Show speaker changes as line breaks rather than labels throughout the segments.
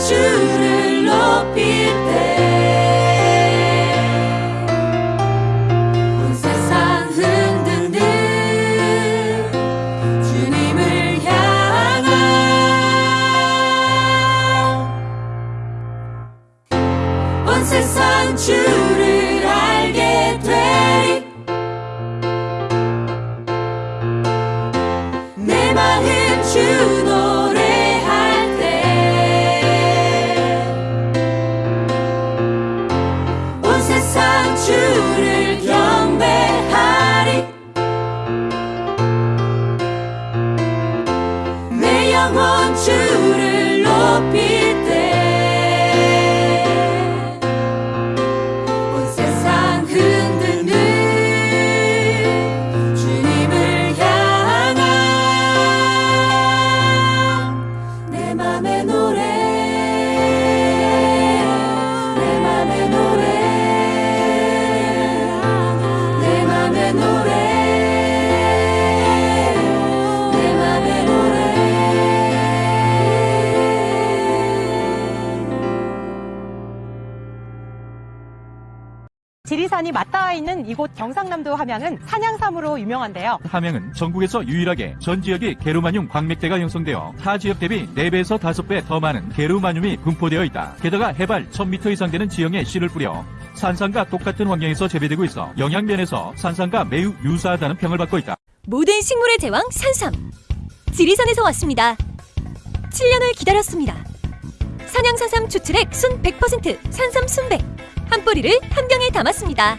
주를 높일
경상남도 함양은 산양삼으로 유명한데요.
함양은 전국에서 유일하게 전 지역이 게르마늄 광맥대가 형성되어 타 지역 대비 4배에서 5배 더 많은 게르마늄이 분포되어 있다. 게다가 해발 1000m 이상 되는 지형에 씨를 뿌려 산산과 똑같은 환경에서 재배되고 있어 영양면에서 산산과 매우 유사하다는 평을 받고 있다.
모든 식물의 제왕 산삼 지리산에서 왔습니다 7년을 기다렸습니다 산양산삼 추출액 순 100% 산삼 순백 한 뿌리를 한 병에 담았습니다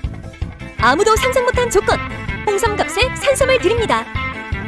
아무도 상상 못한 조건 홍삼갑색 산삼을 드립니다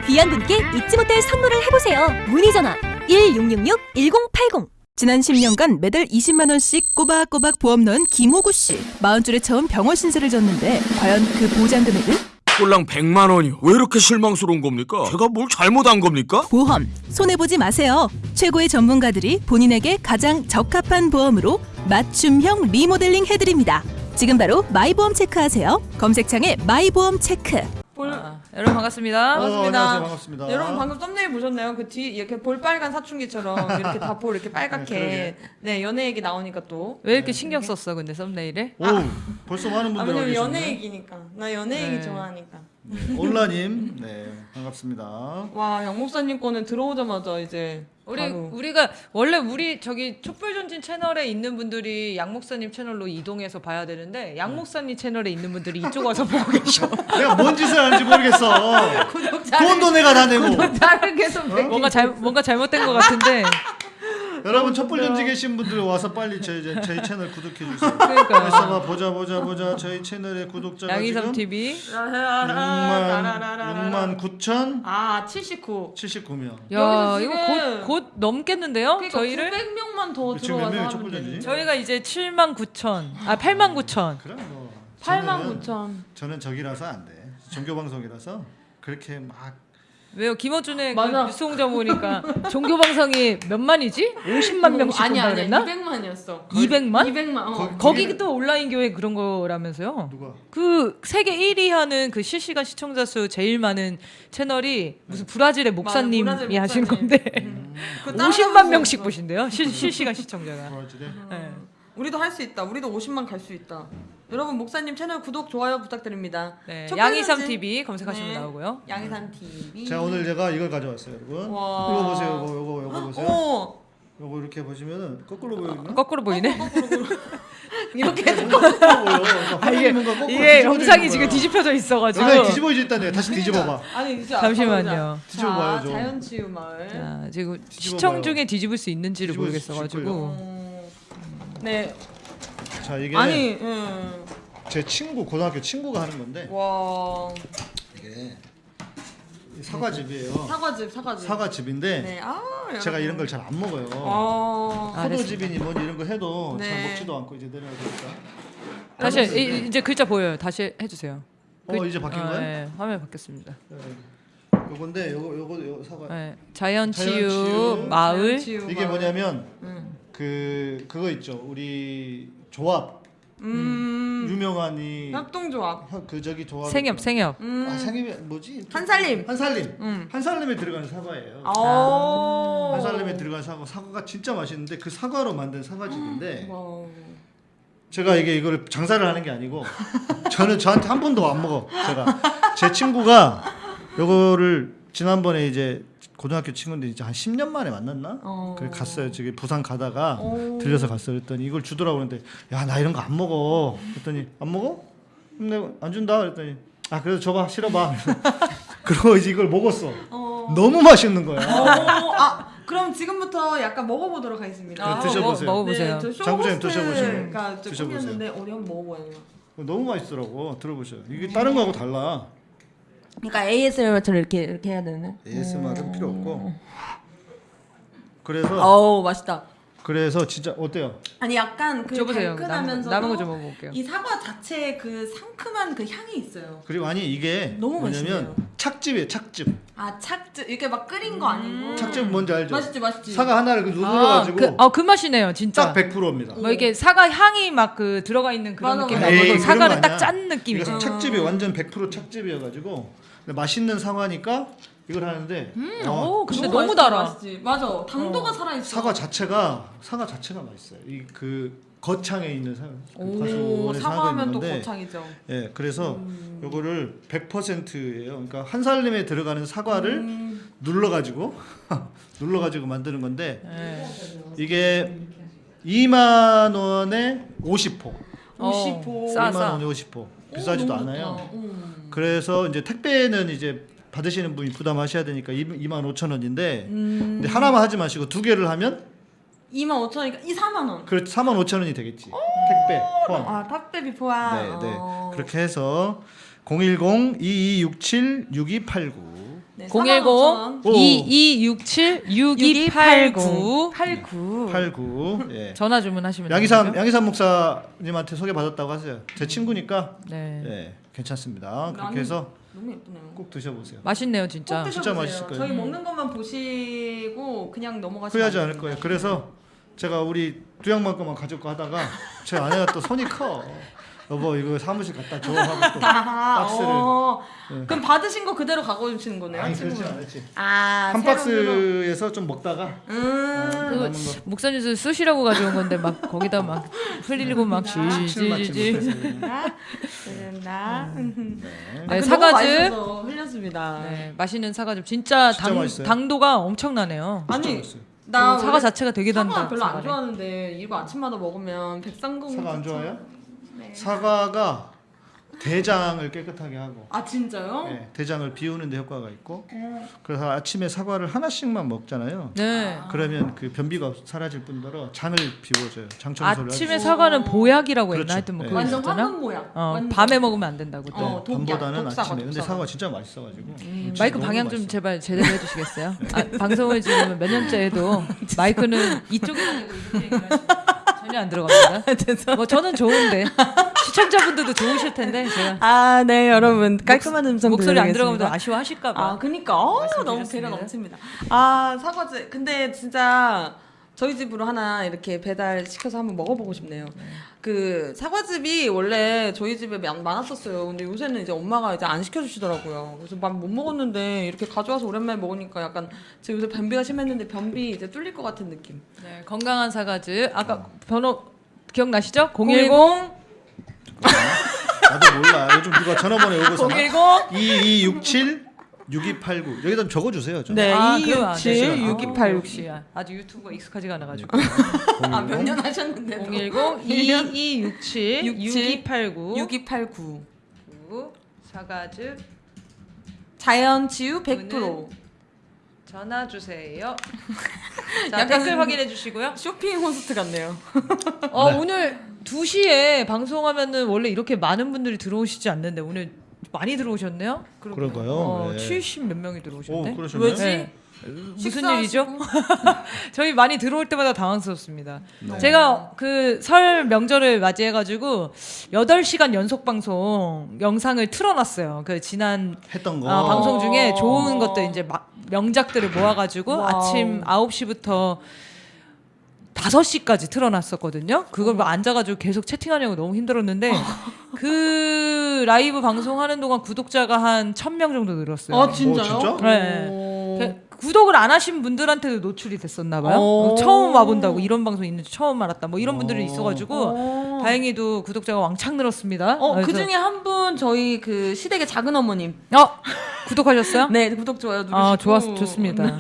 귀한 분께 잊지 못할 선물을 해보세요 문의전화 1666-1080
지난 10년간 매달 20만 원씩 꼬박꼬박 보험 넣은 김호구 씨. 40줄에 처음 병원 신세를 졌는데 과연 그 보장 금액은?
꼴랑 100만 원이요. 왜 이렇게 실망스러운 겁니까? 제가 뭘 잘못한 겁니까?
보험 손해 보지 마세요. 최고의 전문가들이 본인에게 가장 적합한 보험으로 맞춤형 리모델링 해드립니다. 지금 바로 마이보험 체크하세요. 검색창에 마이보험 체크.
아, 여러분 반갑습니다.
어, 안녕하세요. 반갑습니다.
여러분 방금 썸네일 보셨나요? 그 뒤 이렇게 볼빨간 사춘기처럼 이렇게 다볼 이렇게 빨갛게 네 연애 얘기 나오니까 또 왜 이렇게 신경 썼어 근데 썸네일에?
오, 벌써 많은
아
분들
왜냐면
와
연애. 얘기니까 나 연애
네.
얘기 좋아하니까
올라님, 네 반갑습니다.
와 양 목사님 거는 들어오자마자 이제
우리
바로.
우리가 원래 우리 저기 촛불전진 채널에 있는 분들이 양 목사님 채널로 이동해서 봐야 되는데 양 목사님 채널에 있는 분들이 이쪽 와서 보고 계셔.
내가 뭔 짓을 하는지 모르겠어. 돈도 내가 다 내고.
구독자를 계속 뭔가 잘 뭔가 잘못된 것 같은데.
여러분 촛불 전지 계신 분들 와서 빨리 저희 저희 채널 구독해 주세요.
그러니까요.
봐 보자 보자 보자 저희 채널의 구독자가
양이삼
지금
TV.
6만 6만 9천
아 79.
79명.
야
여기서
이거 곧 곧 넘겠는데요?
그러니까
저희를
900명만 더
지금 몇
들어와서
명이
하면
촛불. 전지?
저희가 이제 7만 9천 아 8만 9천.
그럼 뭐
8만
저는-
9천.
저는 저기라서 안 돼. 종교 방송이라서 그렇게 막
왜요? 김어준의 그
맞아.
뉴스 홍자 보니까 종교 방송이 몇 만이지? 50만 명씩
아니
본다
아니
그랬나?
200만이었어.
200만?
200만. 어.
거기-
거기도 온라인 교회 그런 거라면서요?
누가
그 세계 1위 하는 그 실시간 시청자 수 제일 많은 채널이 무슨 브라질의 목사님이
맞아, 브라질
하신
목사님.
건데
따라가볼
50만
수
명씩. 보신대요. 실, 실시간 시청자가.
브라질에
네.
우리도 할 수 있다. 우리도 50만 갈 수 있다. 여러분 목사님 채널 구독 좋아요 부탁드립니다.
네,
첫
양이삼 TV 검색하시면
네.
나오고요.
양이삼 TV.
자 오늘 제가 이걸 가져왔어요 여러분
와.
이거 보세요 이거 이거 이거 보세요
오
요거 이렇게 보시면은 거꾸로 보이거든요.
거꾸로 보이네.
이렇게
거꾸로 보여.
아, 이게,
거꾸로
영상이 지금. 뒤집혀져 있어가지고.
영상이 뒤집어져 있다네. 다시 뒤집어봐.
아니 진짜
잠시만요.
뒤집어봐요,
자. 자연치유 마을.
자, 지금. 시청 중에 뒤집을 수 있는지를 모르겠어가지고.
어, 네.
자 이게
아니, 음.
제 친구 고등학교 친구가 하는 건데
와
이게 사과즙이에요.
사과즙 사과즙.
사과즙인데
네. 아
제가. 이런 걸 잘 안 먹어요.
아.
포도즙이니 뭐니 이런 거 해도 잘
네.
먹지도 않고 이제 내려야 되니까.
다시 이, 이제 글자 보여요. 다시 해주세요.
어 이제 바뀐
아,
거야?
네, 화면 바뀌었습니다.
요건데 요거 요거 요 사과.
네, 자연치유,
자연치유.
마을
자연치유
이게
마을.
뭐냐면
음.
그 그거 있죠. 우리 조합
음.
유명한 이
협동조합.
혀- 그 저기 조합
생협 생협.
음.
아 생협이 뭐지?
한살림.
한살림.
음.
한살림에 들어가는 사과예요.
아.
한살림에 들어간 사과 사과가 진짜 맛있는데 그 사과로 만든 사과즙인데
wow.
제가 이게 이거를 장사를 하는 게 아니고 저는 저한테 한 번도 안 먹어 제가 제 친구가 요거를 지난번에 이제 고등학교 친구인데 이제 한 10년 만에 만났나?
어.
그래 갔어요. 저기 부산 가다가
오.
들려서 갔어요. 그랬더니 이걸 주더라고 그러는데 야 나 이런 거 안 먹어. 그랬더니 안 먹어? 내가 안 준다. 그랬더니 아 그래도 줘봐 싫어봐. 그러고 이제 이걸 먹었어.
어.
너무 맛있는 거야.
어, 아, 그럼 지금부터 약간 먹어보도록 하겠습니다.
아, 드셔보세요.
먹, 먹어보세요.
네, 저
장부장님 드셔보시고.
가
드셔보세요.
꿈이었는데 한번 먹어봐요.
너무 맛있더라고. 들어보셔요. 이게 다른 거하고 달라.
그러니까 ASMR처럼 이렇게 이렇게 해야 되는.
ASMR은 필요 없고. 그래서
어우 맛있다.
그래서 진짜 어때요?
아니 약간 그
줘보세요.
달큰하면서도
남은 거 좀 먹어볼게요.
이 사과 자체에 그 상큼한 그 향이 있어요.
그리고 아니 이게
너무
뭐냐면
맛있네요.
착즙이에요. 착즙.
아 착즙 이렇게 막 끓인 거 아니고.
착즙 뭔지 알죠?
맛있지 맛있지.
사과 하나를 그
아, 그, 어, 그 맛이네요, 진짜.
딱 100%입니다.
뭐 이게 사과 향이 막 그 들어가 있는 그런
맞아,
느낌이
맞아.
나고
에이,
사과를 딱. 짠 느낌이죠.
그래서 착즙이 완전 100% 착즙이어가지고 맛있는 사과니까 이걸 하는데 어,
오, 근데
너무
달아.
맛있지. 맞아. 당도가 살아 있어.
사과 자체가 사과 자체가 맛있어요. 이 그 거창에 있는 사과.
그오 사과하면 또 거창이죠.
예, 그래서
음.
요거를 100%예요. 그러니까 한 살림에 들어가는 사과를
음.
눌러 가지고 눌러 가지고 만드는 건데
네.
이게 2만 원에 50포.
50호.
싸,
2만
싸.
원에 50포. 비싸지도 않아요.
음.
그래서 이제 택배는 이제 받으시는 분이 부담하셔야 되니까 2만 5천 원인데
음.
근데 하나만 하지 마시고 두 개를 하면
2만 5천이니까 이 4만 원.
그 4만 5천 원이 되겠지. 택배 포함.
아 탁배비 포함.
네, 네.
어.
그렇게 해서 010-2267-6289
네,
010
오.
2267 6289
89.
89. 예.
전화 주문하시면
양희삼
되죠?
양희삼 목사님한테 소개 받았다고 하세요. 제 친구니까
네.
예, 괜찮습니다. 그렇게 해서
너무 예쁘네요.
꼭 드셔보세요.
맛있네요,
꼭
진짜.
드셔보세요.
진짜 맛있을 거예요.
저희 먹는 것만 보시고 그냥 넘어가시면
후회하지
안
않을 거예요. 그래서 제가 우리 두양만 거만 가져고 하다가 제 아내가 또 손이 커. 여보 이거 사무실 갖다 줘 하고 또
아,
박스를.
어.
네.
그럼 받으신 거 그대로 갖고 오시는 거네요.
아니
친구분.
그렇진 않았지.
아,
한
새로.
박스에서 좀 먹다가
음.
어, 남은 거
목사님도 쓰시라고 가져온 건데 막 거기다 막 흘리고
막칠 맞지
지지지.
못해서.
된다.
네, 사과즙.
흘렸습니다.
네, 맛있는 사과즙 진짜,
진짜
당,
맛있어요.
당도가 엄청나네요.
아니
맛있어요.
나그 사과
원래
자체가 되게
사과
단다.
별로 안
사과를.
좋아하는데 이거 아침마다 먹으면 백상공
사과 안
추천.
좋아해요?
네.
사과가 대장을 깨끗하게 하고
아 진짜요?
예, 대장을 비우는 데 효과가 있고 그래서 아침에 사과를 하나씩만 먹잖아요.
네.
그러면 그 변비가 사라질 뿐더러 장을 비워줘요. 장 청소를
아침에
하죠.
사과는 보약이라고
그렇죠.
했나 하여튼 뭐
네.
완전
있었잖아.
황금 모양.
어,
완전.
밤에 먹으면 안 된다고 또.
어,
밤보다는
독사과,
아침에. 근데
독사과.
사과 진짜 맛있어가지고. 진짜
마이크 방향 좀
맛있어.
제발 제대로 해주시겠어요? 아, 방송을 지금 몇 년째 해도 마이크는 이쪽에 전혀 안 들어갑니다. 뭐 저는 좋은데 시청자분들도 좋으실 텐데 제가
아, 네, 여러분. 깔끔한 음성
목소리 안. 들어가면 또 아쉬워하실까봐.
아, 그니까. 어, 너무. 배가 넘칩니다. 아, 사과즙. 근데 진짜 저희 집으로 하나 이렇게 배달 시켜서 한번 먹어보고 싶네요. 그 사과즙이 원래 저희 집에 많- 많았었어요. 근데 요새는 이제 엄마가 이제 안 시켜주시더라고요. 그래서 막 못 먹었는데 이렇게 가져와서 오랜만에 먹으니까 약간 제가 요새 변비가 심했는데 변비 이제 뚫릴 것 같은 느낌.
네, 건강한 사과즙 아까 번호 기억나시죠?
010
010
나도 몰라. 요즘 누가 전화번호 사나?
010
2267 6289 여기다 좀 적어주세요. 좀.
네,
아, 그럼
안267
되죠.
6286.
역시 아주 유튜브가 익숙하지가 않아가지고
아, 몇 년 하셨는데.
010 2267 6289
6289.
사과즙
자연 치유 100%.
오늘 전화 주세요. 자, 댓글 확인해 주시고요.
쇼핑 호스트 같네요.
어, 오늘 2시에 방송하면은 원래 이렇게 많은 분들이 들어오시지 않는데 오늘 많이 들어오셨네요?
그런가요?
어,
네.
70몇 명이
오
들어오셨네.
그러셨나요?
왜지?
네. 무슨? 일이죠? 저희 많이 들어올 때마다 당황스럽습니다.
네.
제가 그 설 명절을 맞이해가지고 8시간 연속 방송 영상을 틀어놨어요. 그 지난
했던 거.
아, 방송 중에 좋은 것들 이제 막 명작들을 모아가지고
wow.
아침 9시부터 5시까지 틀어놨었거든요. 그걸 뭐 앉아가지고 계속 채팅하려고 너무 힘들었는데 그 라이브 방송하는 동안 구독자가 한 1000명 정도 늘었어요.
아 진짜요?
어, 진짜?
네.
오.
그- 구독을 안 하신 분들한테도 노출이 됐었나 봐요.
오.
어, 처음 와본다고 이런 방송 있는지 처음 알았다. 뭐 이런 분들이
오.
있어가지고
어.
다행히도 구독자가 왕창 늘었습니다.
어, 그 중에 한 분 저희 그 시댁의 작은 어머님.
어 구독하셨어요?
네, 구독 좋아요 누르시고.
아 좋았 좋습니다.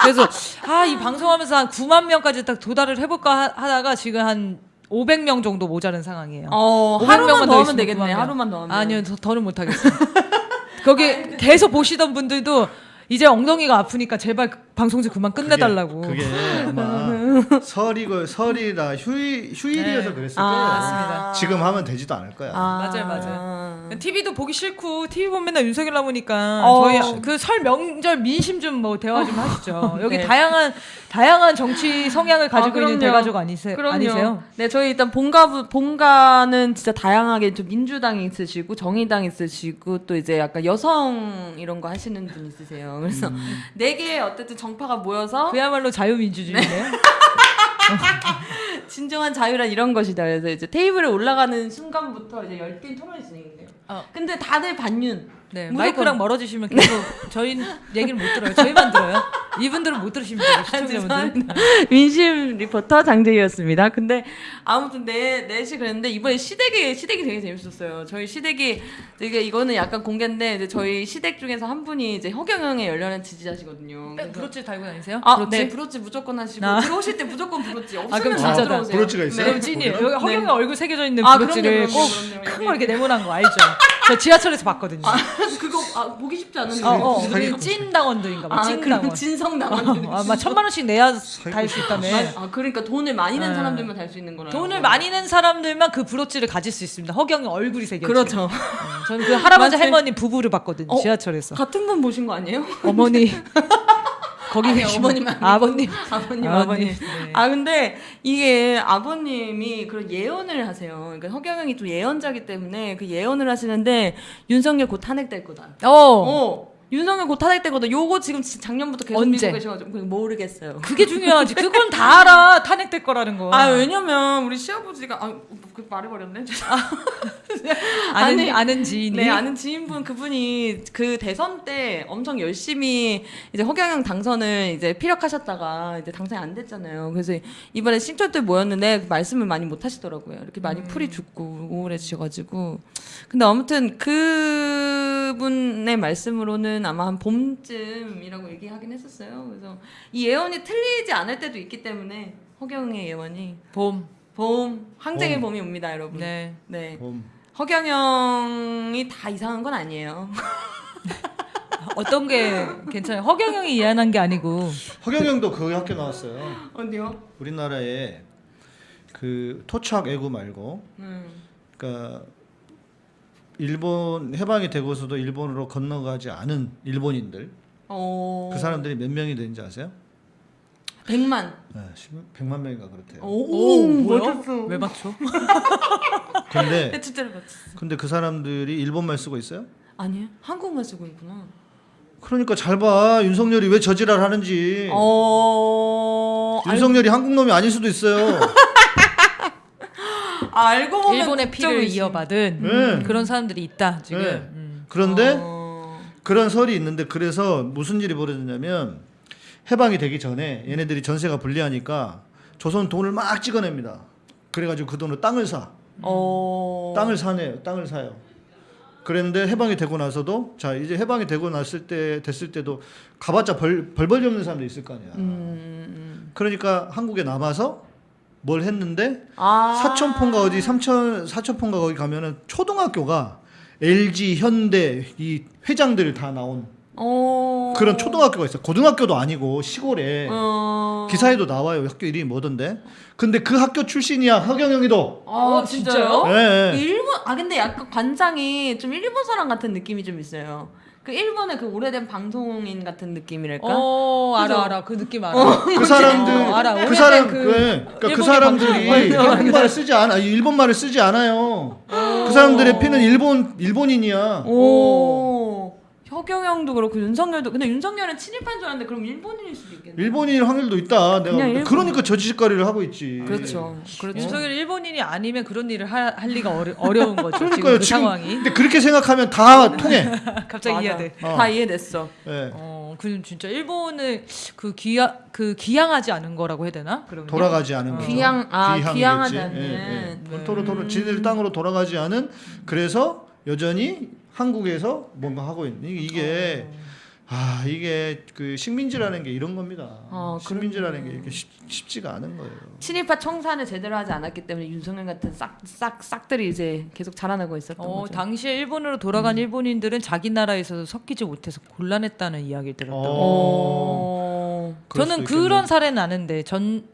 그래서 아 이 방송하면서 한 9만 명까지 딱 도달을 해볼까 하- 하다가 지금 한 500명 정도 모자른 상황이에요.
어,
500
하루만
더더
하면 되겠네. 하루만 더 하면.
아니요, 더, 더는 못하겠어요. 거기 계속 보시던 분들도 이제 엉덩이가 아프니까 제발 그 방송 좀 그만 끝내달라고.
그게, 그게 아마 설이고 설이라 휴일 휴일이어서
네.
그랬을
아,
거예요.
맞습니다.
지금 하면 되지도 않을 거야.
맞아요, 맞아요. TV도 보기 싫고 TV 보면 맨날 윤석열 나오니까
어.
저희 그 설 명절 민심 좀 뭐 대화 좀 하시죠. 여기
네.
다양한 다양한 정치 성향을 가지고
아,
있는. 대가족 아니세,
그럼요.
아니세요?
네, 저희 일단 본가 본가는 진짜 다양하게 좀 민주당 있으시고 정의당 있으시고 또 이제 약간 여성 이런 거 하시는 분 있으세요. 그래서 네개 어쨌든 정파가 모여서
그야말로 자유민주주의네요.
진정한 자유란 이런 것이다. 그래서 이제 테이블에 올라가는 순간부터 이제 열띤 토론이 진행돼요.
어.
근데 다들 반윤.
네,
무조건.
마이크랑 멀어지시면 계속 저희 얘기를 못 들어요. 저희만 들어요. 이분들은 못 들으시면 돼요. 시청자분들.
죄송합니다. 민심 리포터 장재희였습니다. 근데 아무튼 네 넷이 그랬는데 이번에 시댁이 시댁이 되게 재밌었어요. 저희 시댁이 되게 이거는 약간 공개인데 이제 저희 시댁 중에서 한 분이 이제 허경영의 열렬한 지지자시거든요. 그래서-
브로치 달고 다니세요?
아,
브로치?
네, 브로치 무조건 하시고
아.
들어오실 때 무조건 브로치 없으면
그럼
안
진짜다.
들어오세요.
브로치가 있어요?
그럼 찐이에요. 여기 허경영
네.
얼굴 새겨져 있는
아,
브로치를
그럼요,
꼭
그럼요, 그럼요.
큰 거 이렇게 네모난 거 알죠? 저 지하철에서 봤거든요.
그거 아, 보기 쉽지 않은데.
어, 어, 우리 찐 당원들인가 봐.
아,
찐 당원.
그럼 진성 당원.
아, 막 천만 원씩 내야 달 수 있다며.
아, 그러니까 돈을 많이 낸
네.
사람들만 달 수 있는 거라.
돈을 많이 낸 사람들만 그 브로치를 가질 수 있습니다. 허경영 얼굴이 새겨져.
그렇죠.
저는 그 할아버지? 할머니 부부를 봤거든요.
어?
지하철에서.
같은 분 보신 거 아니에요?
어머니. 거기
아니, 어머님.
아버님.
아버님,
아버님.
아버님.
네.
아 근데 이게 아버님이 그런 예언을 하세요. 그러니까 허경영이 좀 예언자기 때문에 그 예언을 하시는데 윤석열 곧 탄핵될 거다.
어.
어. 윤석열 곧 탄핵될 거다. 요거 지금 지- 작년부터 계속
언제?
믿고 계셔가지고 모르겠어요.
그게 중요하지. 그건 다 알아. 탄핵될 거라는 거.
아 왜냐면 우리 시아버지가 아 그 말해버렸네.
아는
아니,
아는 지인이.
네 아는 지인분 그분이 그 대선 때 엄청 열심히 이제 허경영 당선을 이제 피력하셨다가 이제 당선이 안 됐잖아요. 그래서 이번에 신촌 때 모였는데 그 말씀을 많이 못 하시더라고요. 이렇게 많이
음.
풀이 죽고 우울해지셔가지고. 근데 아무튼 그분의 말씀으로는 아마 한 봄쯤이라고 얘기하긴 했었어요. 그래서 이 예언이 틀리지 않을 때도 있기 때문에 허경영의 예언이
봄.
봄 항쟁의
봄.
봄이 옵니다, 여러분.
네.
네.
봄.
허경영이 다 이상한 건 아니에요.
어떤 게 괜찮아요? 허경영이 예언한 게 아니고.
허경영도 그 학교 나왔어요.
어디요?
우리나라에 그 토착 애구 말고
음.
그러니까 일본 해방이 되고서도 일본으로 건너가지 않은 일본인들
어.
그 사람들이 몇 명이 되는지 아세요?
100만.
네, 100만 명인가 그렇대요.
오,
뭐야? 왜 맞춰?
근데
네, 진짜로 맞췄어.
근데 그 사람들이 일본말 쓰고 있어요?
아니요. 한국만 쓰고 있구나.
그러니까 잘 봐. 윤석열이 왜 저지랄 하는지.
어.
윤석열이 한국 놈이 아닐 수도 있어요.
알, 알고 보면
일본의 피를
국적이지.
이어받은
네.
그런 사람들이 있다 지금.
네.
음.
그런데
어.
그런 설이 있는데 그래서 무슨 일이 벌어졌냐면 해방이 되기 전에 얘네들이 전세가 불리하니까 조선 돈을 막 찍어냅니다. 그래가지고 그 돈으로 땅을 사.
어.
땅을 사네요. 땅을 사요. 그랬는데 해방이 되고 나서도 자 이제 해방이 되고 났을 때 됐을 때도 가봤자 벌 벌벌이 없는 사람도 있을 거 아니야.
음.
그러니까 한국에 남아서 뭘 했는데
아.
사천포인가 어디 삼천 사천포인가 거기 가면은 초등학교가 LG 현대 이 회장들 다 나온
어.
그런 초등학교가 있어요. 고등학교도 아니고 시골에
어.
기사에도 나와요. 학교 이름이 뭐던데. 근데 그 학교 출신이야 허경영이도.
아,
어,
진짜요? 그 일본 아 근데 약간 관장이 좀 일본 사람 같은 느낌이 좀 있어요. 그 일본의 그 오래된 방송인 같은 느낌이랄까?
어
그죠?
알아 알아 그 느낌 알아.
그 사람들
어, 알아.
그 사람
그
그, 그러니까 그 사람들이
방송.
한국 말을 쓰지 않아 일본 말을 쓰지 않아요. 그 사람들의 피는 일본 일본인이야.
오. 허경영도 그렇고 윤석열도 근데 윤석열은 친일파인 줄 알았는데 그럼 일본인일 수도 있겠네.
일본인 확률도 있다. 내가.
일본.
그러니까 저 짓거리를 하고 있지.
그렇죠. 그렇죠.
윤석열 일본인이 아니면 그런 일을 하, 할 리가 어려, 어려운 거죠. 지금
그러니까요.
그
지금
상황이
근데 그렇게 생각하면 다 통해.
갑자기. 이해돼.
어.
다 이해됐어.
예.
어, 그 진짜 일본을 그 귀하 그 귀향하지 않은 거라고 해야 되나? 그러면
돌아가지 않은 거죠.
귀향- 아,
귀향이겠지.
귀향하지
예,
않는.
예.
네.
토로 토로 지들 땅으로 돌아가지 않은 그래서 여전히 한국에서 뭔가 하고 있는 이게, 이게
어.
아 이게 그 식민지라는 게 이런 겁니다.
어,
식민지라는 게 이렇게 쉽, 쉽지가 않은 거예요.
친일파 청산을 제대로 하지 않았기 때문에 윤석열 같은 싹 싹 싹들이 이제 계속 자라나고 있었던
어,
거죠.
당시에 일본으로 돌아간 일본인들은 자기 나라에서 섞이지 못해서 곤란했다는 이야기를 들었던.
어.
그럴
저는. 그런 사례는 아는데 전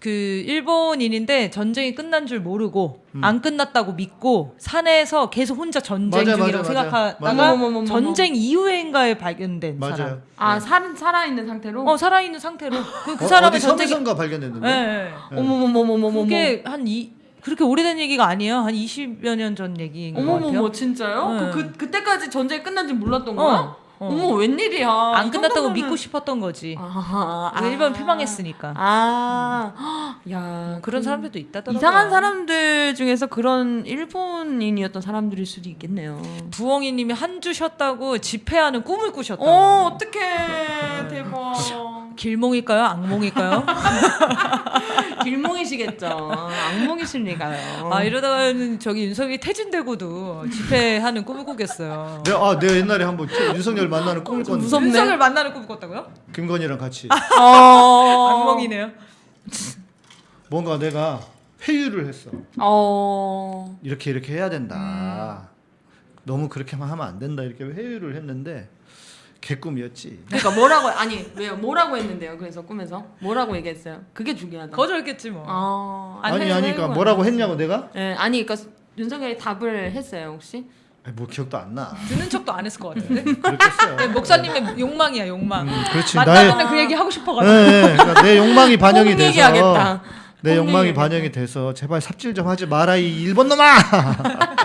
그 일본인인데 전쟁이 끝난 줄 모르고 안 끝났다고 믿고 산에서 계속 혼자 전쟁
음. 맞아,
중이라고
맞아.
생각하다가
맞아.
전쟁 이후에인가에 발견된 사람.
맞아요.
아 살, 살아있는 상태로?
어 살아있는 상태로 그, 그
어, 어디
전쟁이
섬에선가 발견됐는데.
예, 예.
어머머머머머머.
그게 한 이 그렇게 오래된 얘기가 아니에요. 한 20여 년 전 얘기인 것 같아요.
어머머머 진짜요?
네.
그, 그 그때까지 전쟁이 끝난지 몰랐던 거야?
어, 어.
어머 웬일이야? 안이
끝났다고
정도면은-
믿고 싶었던 거지.
아,
그 일본 패망했으니까.
아, 야
그런 사람들도 있다더라고요.
이상한 사람들 중에서 그런 일본인이었던 사람들일 수도 있겠네요.
부엉이님이 한 주 쉬었다고 집회하는 꿈을 꾸셨다고.
어, 어떡해. 대박.
길몽일까요? 악몽일까요?
길몽이시겠죠. 악몽이실 리가요.
아 이러다가는 저기 윤석이 퇴진되고도 집회하는 꿈을 꾸겠어요.
내가 아 내가 옛날에 한번 윤석열 만나는 꿈을 꿨는데
무섭네.
윤석을 만나는 꿈을 꿨다고요?
김건희랑 같이
어.
악몽이네요.
뭔가 내가 회유를 했어.
어.
이렇게 이렇게 해야 된다.
음.
너무 그렇게만 하면 안 된다. 이렇게 회유를 했는데 개꿈이었지.
그러니까 뭐라고 아니 왜요? 뭐라고 했는데요? 그래서 꿈에서 뭐라고 얘기했어요? 그게 중요하다.
거절겠지 뭐.
아,
안
아니 아니까
회유가
뭐라고
안
했냐고 내가?
예, 아니 그러니까 윤석열이 답을 했어요 혹시?
뭐 기억도 안 나.
듣는 척도 안 했을 것 같은데.
그렇겠어요.
네, 목사님의 욕망이야 욕망.
음, 그렇지. 나의
만나면 그 얘기 하고
예,
싶어가지고.
예. 그러니까 내 욕망이 반영이
꼭
돼서
얘기하겠다. 내꼭
욕망이
얘기하겠다.
반영이 돼서 제발 삽질 좀 하지 마라 이 일본 놈아.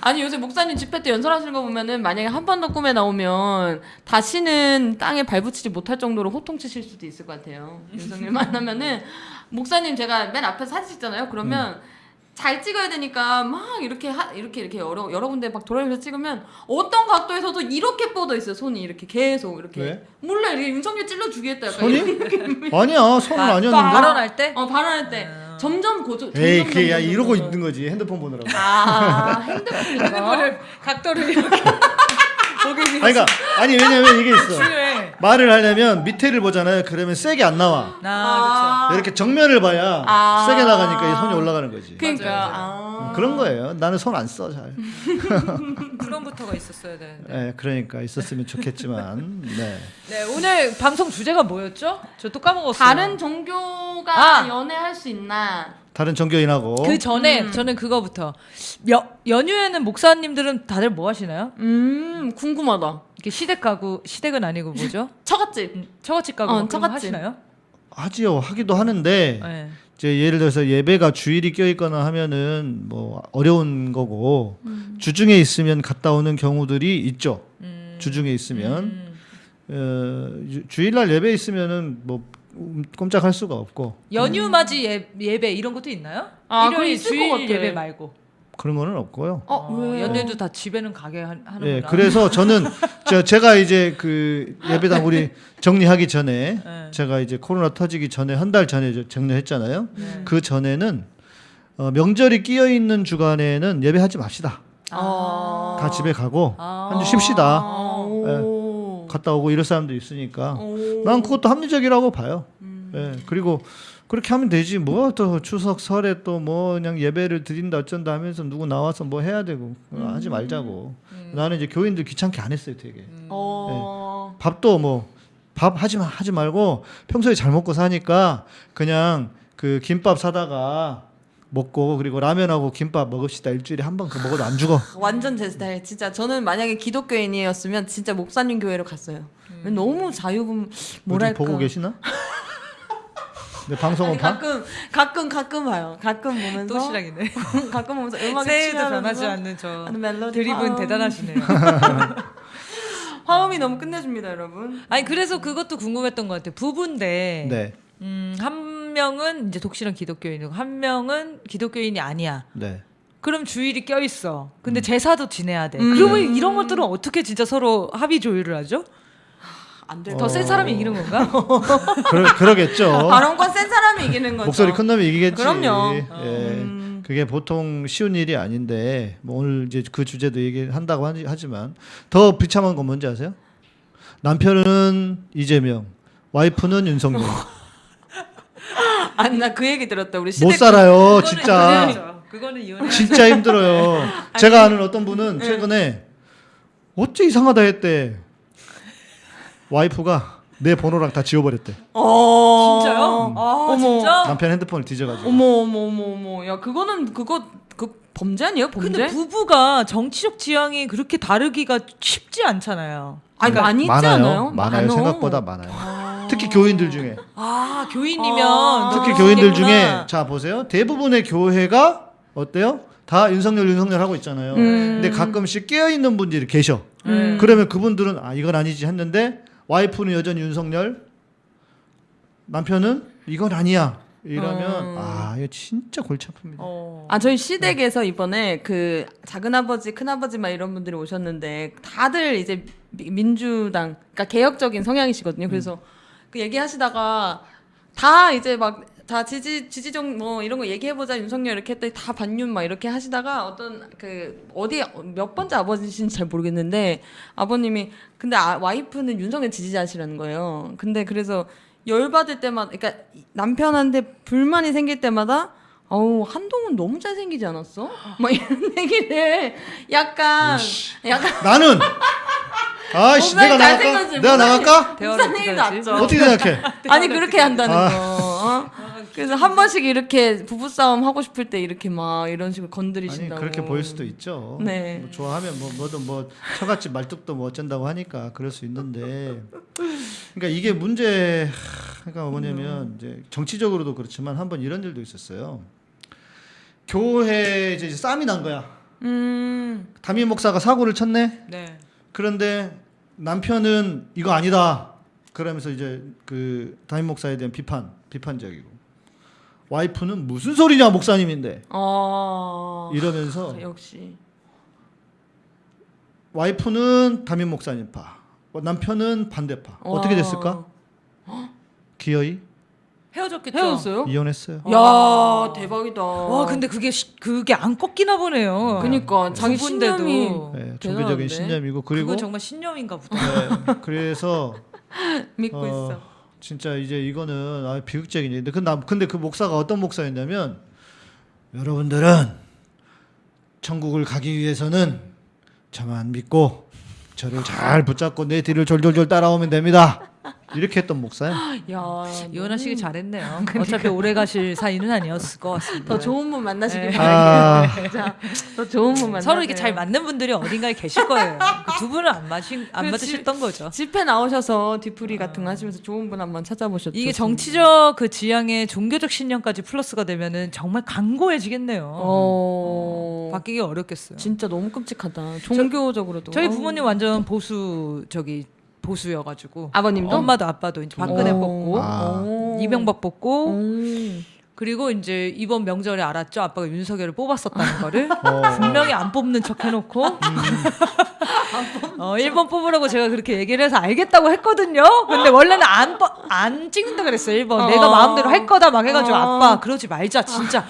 아니 요새 목사님 집회 때 연설하시는 거 보면은 만약에 한 번 더 꿈에 나오면 다시는 땅에 발붙이지 못할 정도로 호통치실 수도 있을 것 같아요. 윤석열 만나면은 목사님 제가 맨 앞에 사진 찍잖아요. 그러면
음.
잘 찍어야 되니까 막 이렇게 하, 이렇게 이렇게 여러 여러 군데 막 돌아다니면서 찍으면 어떤 각도에서도 이렇게 뻗어 있어요. 손이 이렇게 계속 이렇게
왜?
몰라 이렇게 윤석열 찔러 주겠다 약간
손이?
이렇게
아니야 손은
아,
아니었는데.
발언할 때?
어 발언할 때 점점 고조
에이
점점,
그게 야
점점,
이러고. 있는 거지 핸드폰 보느라고.
아 핸드폰인가?
핸드폰을 각도를 이렇게
아니 그러니까 아니 왜냐면 이게 있어.
중요해.
말을 하려면 밑에를 보잖아요. 그러면 세게 안 나와.
아,
이렇게 정면을 봐야
아.
세게 나가니까 이 손이 올라가는 거지.
그러니까
아.
음, 그런 거예요. 나는 손 안 써 잘.
그렇죠. 그럼부터가 있었어야 되는데.
예, 그러니까 있었으면 좋겠지만. 네.
네 오늘 방송 주제가 뭐였죠? 저 또 까먹었어요.
다른 종교가
아.
연애할 수 있나?
다른 종교인하고
그 전에 저는 그거부터 여, 연휴에는 목사님들은 다들 뭐 하시나요?
음 궁금하다.
이렇게 시댁 가구 시댁은 아니고 뭐죠?
처갓집.
음, 처갓집 가구
어,
뭐
처갓집.
하시나요?
하지요. 하기도 하는데
네.
이제 예를 들어서 예배가 주일이 껴 있거나 하면은 뭐 어려운 거고 주중에 있으면 갔다 오는 경우들이 있죠.
음,
주중에 있으면
음.
어, 주- 주일날 예배 있으면은 뭐 음, 꼼짝할 수가 없고
연휴 맞이 예, 예배 이런 것도 있나요?
아,
일요일
있을
주일
것 같아.
예배 말고.
그런 거는 없고요.
어,
어,
왜?
연휴도 다 집에는 가게 하- 하는구나.
예, 그래서 저는 저 제가 이제 그 예배당 우리 정리하기 전에
네.
제가 이제 코로나 터지기 전에 한 달 전에 저 정리했잖아요.
네.
그 전에는 어, 명절이 끼어 있는 주간에는 예배하지 맙시다.
아.
다 집에 가고
아.
한 주 쉽시다.
아, 오.
갔다 오고 이럴 사람도 있으니까
오.
난 그것도 합리적이라고 봐요.
음.
예, 그리고 그렇게 하면 되지 뭐 또 추석 설에 또 뭐 그냥 예배를 드린다 어쩐다 하면서 누구 나와서 뭐 해야 되고 어, 하지 말자고. 나는 이제 교인들 귀찮게 안 했어요, 되게.
어.
밥도 뭐 밥 하지 마 하지 말고 평소에 잘 먹고 사니까 그냥 그 김밥 사다가 먹고 그리고 라면하고 김밥 먹읍시다 일주일에 한 번 그 먹어도 안 죽어.
완전 제 스타일. 진짜 저는 만약에 기독교인이었으면 진짜 목사님 교회로 갔어요. 너무 자유분 뭐랄까.
보고 계시나? 네, 방송은
아니,
봐.
가끔 가끔 가끔 봐요. 가끔 보면서
또 시작이네.
가끔 보면서 음악에
새해도
취하면서
변하지 않는 저
멜로디
드립은
화음.
대단하시네요.
화음이 너무 끝내줍니다, 여러분.
아니 그래서 그것도 궁금했던 것 같아요. 부부인데
네,
음, 한 명은 이제 독실한 기독교인이고 한 명은 기독교인이 아니야.
네.
그럼 주일이 껴 있어.
음.
근데 제사도 지내야 돼.
음.
그러면 이런 것들은 어떻게 진짜 서로 합의 조율을 하죠?
안 돼.
더센 사람이 이기는 건가?
그러, 그러겠죠.
발언권 센 사람이 이기는 거죠.
목소리 큰 놈이 이기겠지.
그럼요.
예.
음.
그게 보통 쉬운 일이 아닌데 뭐 오늘 이제 그 주제도 얘기한다고 하지- 하지만 더 비참한 건 뭔지 아세요? 남편은 이재명, 와이프는 윤석열.
아니 나그 얘기 들었다. 우리
못 살아요, 진짜.
그거는 그거는 이혼해.
진짜 힘들어요. 제가 아는 어떤 분은 최근에 어째 이상하다 했대. 와이프가 내 번호랑 다 지워버렸대.
어.
진짜요? 아
어머.
진짜?
남편 핸드폰을 뒤져가지고.
어머 어머 어머 어머. 야 그거는 그거 그 범죄 아니에요? 범죄?
근데 부부가 정치적 지향이 그렇게 다르기가 쉽지 않잖아요.
아니
그러니까-
많이 있지
많아요. 많아요.
많어.
생각보다 많아요. 특히 교인들 중에.
아 교인이면
아.
특히 교인들. 중에 자 보세요. 대부분의 교회가 어때요? 다 윤석열 윤석열 하고 있잖아요.
음.
근데 가끔씩 깨어 있는 분들이 계셔.
음.
그러면 그분들은 아 이건 아니지 했는데 와이프는 여전히 윤석열, 남편은 이건 아니야. 이러면
음.
아 이거 진짜 골치 아픕니다.
어.
아 저희 시댁에서 이번에 그 작은 아버지 큰 아버지 막 이런 분들이 오셨는데 다들 이제 미- 민주당 그러니까 개혁적인 성향이시거든요. 그래서 그 얘기하시다가 다 이제 막 다 지지 지지정 뭐 이런 거 얘기해 보자 윤석열 이렇게 했더니 다 반윤 막 이렇게 하시다가 어떤 그 어디 몇 번째 아버지신지 잘 모르겠는데 아버님이 근데 아, 와이프는 윤석열 지지자시라는 거예요. 근데 그래서 열 받을 때마다 그러니까 남편한테 불만이 생길 때마다 어우 한동훈 너무 잘생기지 않았어? 막 이런 얘기를 약간 약간
나는 아이씨 내가 나갈까?
잘생겼지,
내가. 나갈까?
대화를?
낫죠.
어떻게 생각해?
아니 그렇게 한다는
아.
거. 어? 그래서 한 번씩 이렇게 부부 싸움 하고 싶을 때 이렇게 막 이런 식으로
아니
건드리신다고.
그렇게 보일 수도 있죠.
네.
뭐 좋아하면 뭐 뭐든 뭐 처갓집 말뚝도 뭐 어쩐다고 하니까 그럴 수 있는데 그러니까 이게 문제 그러니까 뭐냐면 이제 정치적으로도 그렇지만 한번 이런 일도 있었어요. 교회 이제 싸움이 난 거야.
음.
담임 목사가 사고를 쳤네.
네.
그런데 남편은 이거 아니다. 그러면서 이제 그 담임 목사에 대한 비판, 비판적이고 와이프는 무슨 소리냐 목사님인데
어.
이러면서
역시.
와이프는 담임 목사님 파, 남편은 반대파. 어떻게
와.
됐을까? 기어이
헤어졌겠죠.
헤어졌어요?
이혼했어요.
야 대박이다.
와 근데 그게 시- 그게 안 꺾이나 보네요.
그니까 자기. 신념이
네, 종교적인? 신념이고 그리고
그건 정말 신념인가 보다.
네, 그래서
믿고
어,
있어.
진짜 이제 이거는 아, 비극적인 일인데 그 남- 근데 그 목사가 어떤 목사였냐면 여러분들은 천국을 가기 위해서는 저만 믿고 저를 잘 붙잡고 내 뒤를 졸졸졸 따라오면 됩니다. 이렇게 했던 목사야.
야
이혼하 시기 잘했네요. 어차피 오래 가실 사이는 아니었을 것 같습니다.
더 좋은 분 만나시길
네.
아,
바랄게요. 진짜 더 좋은 분 만나.
서로 이렇게 잘 맞는 분들이 어딘가에 계실 거예요. 그 두 분은 안 맞으
안그
맞으셨던 거죠.
집회 나오셔서 뒤풀이 같은 거 하시면서 좋은 분 한번 찾아보셨죠.
이게 정치적 그 지향에 종교적 신념까지 플러스가 되면은 정말 강고해지겠네요.
어.
바뀌기 어렵겠어요.
진짜 너무 끔찍하다. 종교적으로도.
저희
어우.
부모님 완전 보수 저기 보수여가지고
아버님도
엄마도 아빠도 이제 박근혜
어.
뽑고
아.
이명박 뽑고
오.
그리고 이제 이번 명절에 알았죠 아빠가 윤석열을 뽑았었다는 거를
어.
분명히 안 뽑는 척 해놓고 어 1번 뽑으라고 제가 그렇게 얘기를 해서 알겠다고 했거든요 근데 원래는 안, 뽑- 안 찍는다 그랬어요 1번
어.
내가 마음대로 할 거다 막 해가지고
어.
아빠 그러지 말자 진짜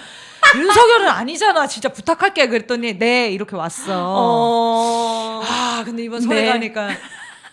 윤석열은 아니잖아 진짜 부탁할게 그랬더니 네 이렇게 왔어
어.
아 근데 이번 설에
네.
가니까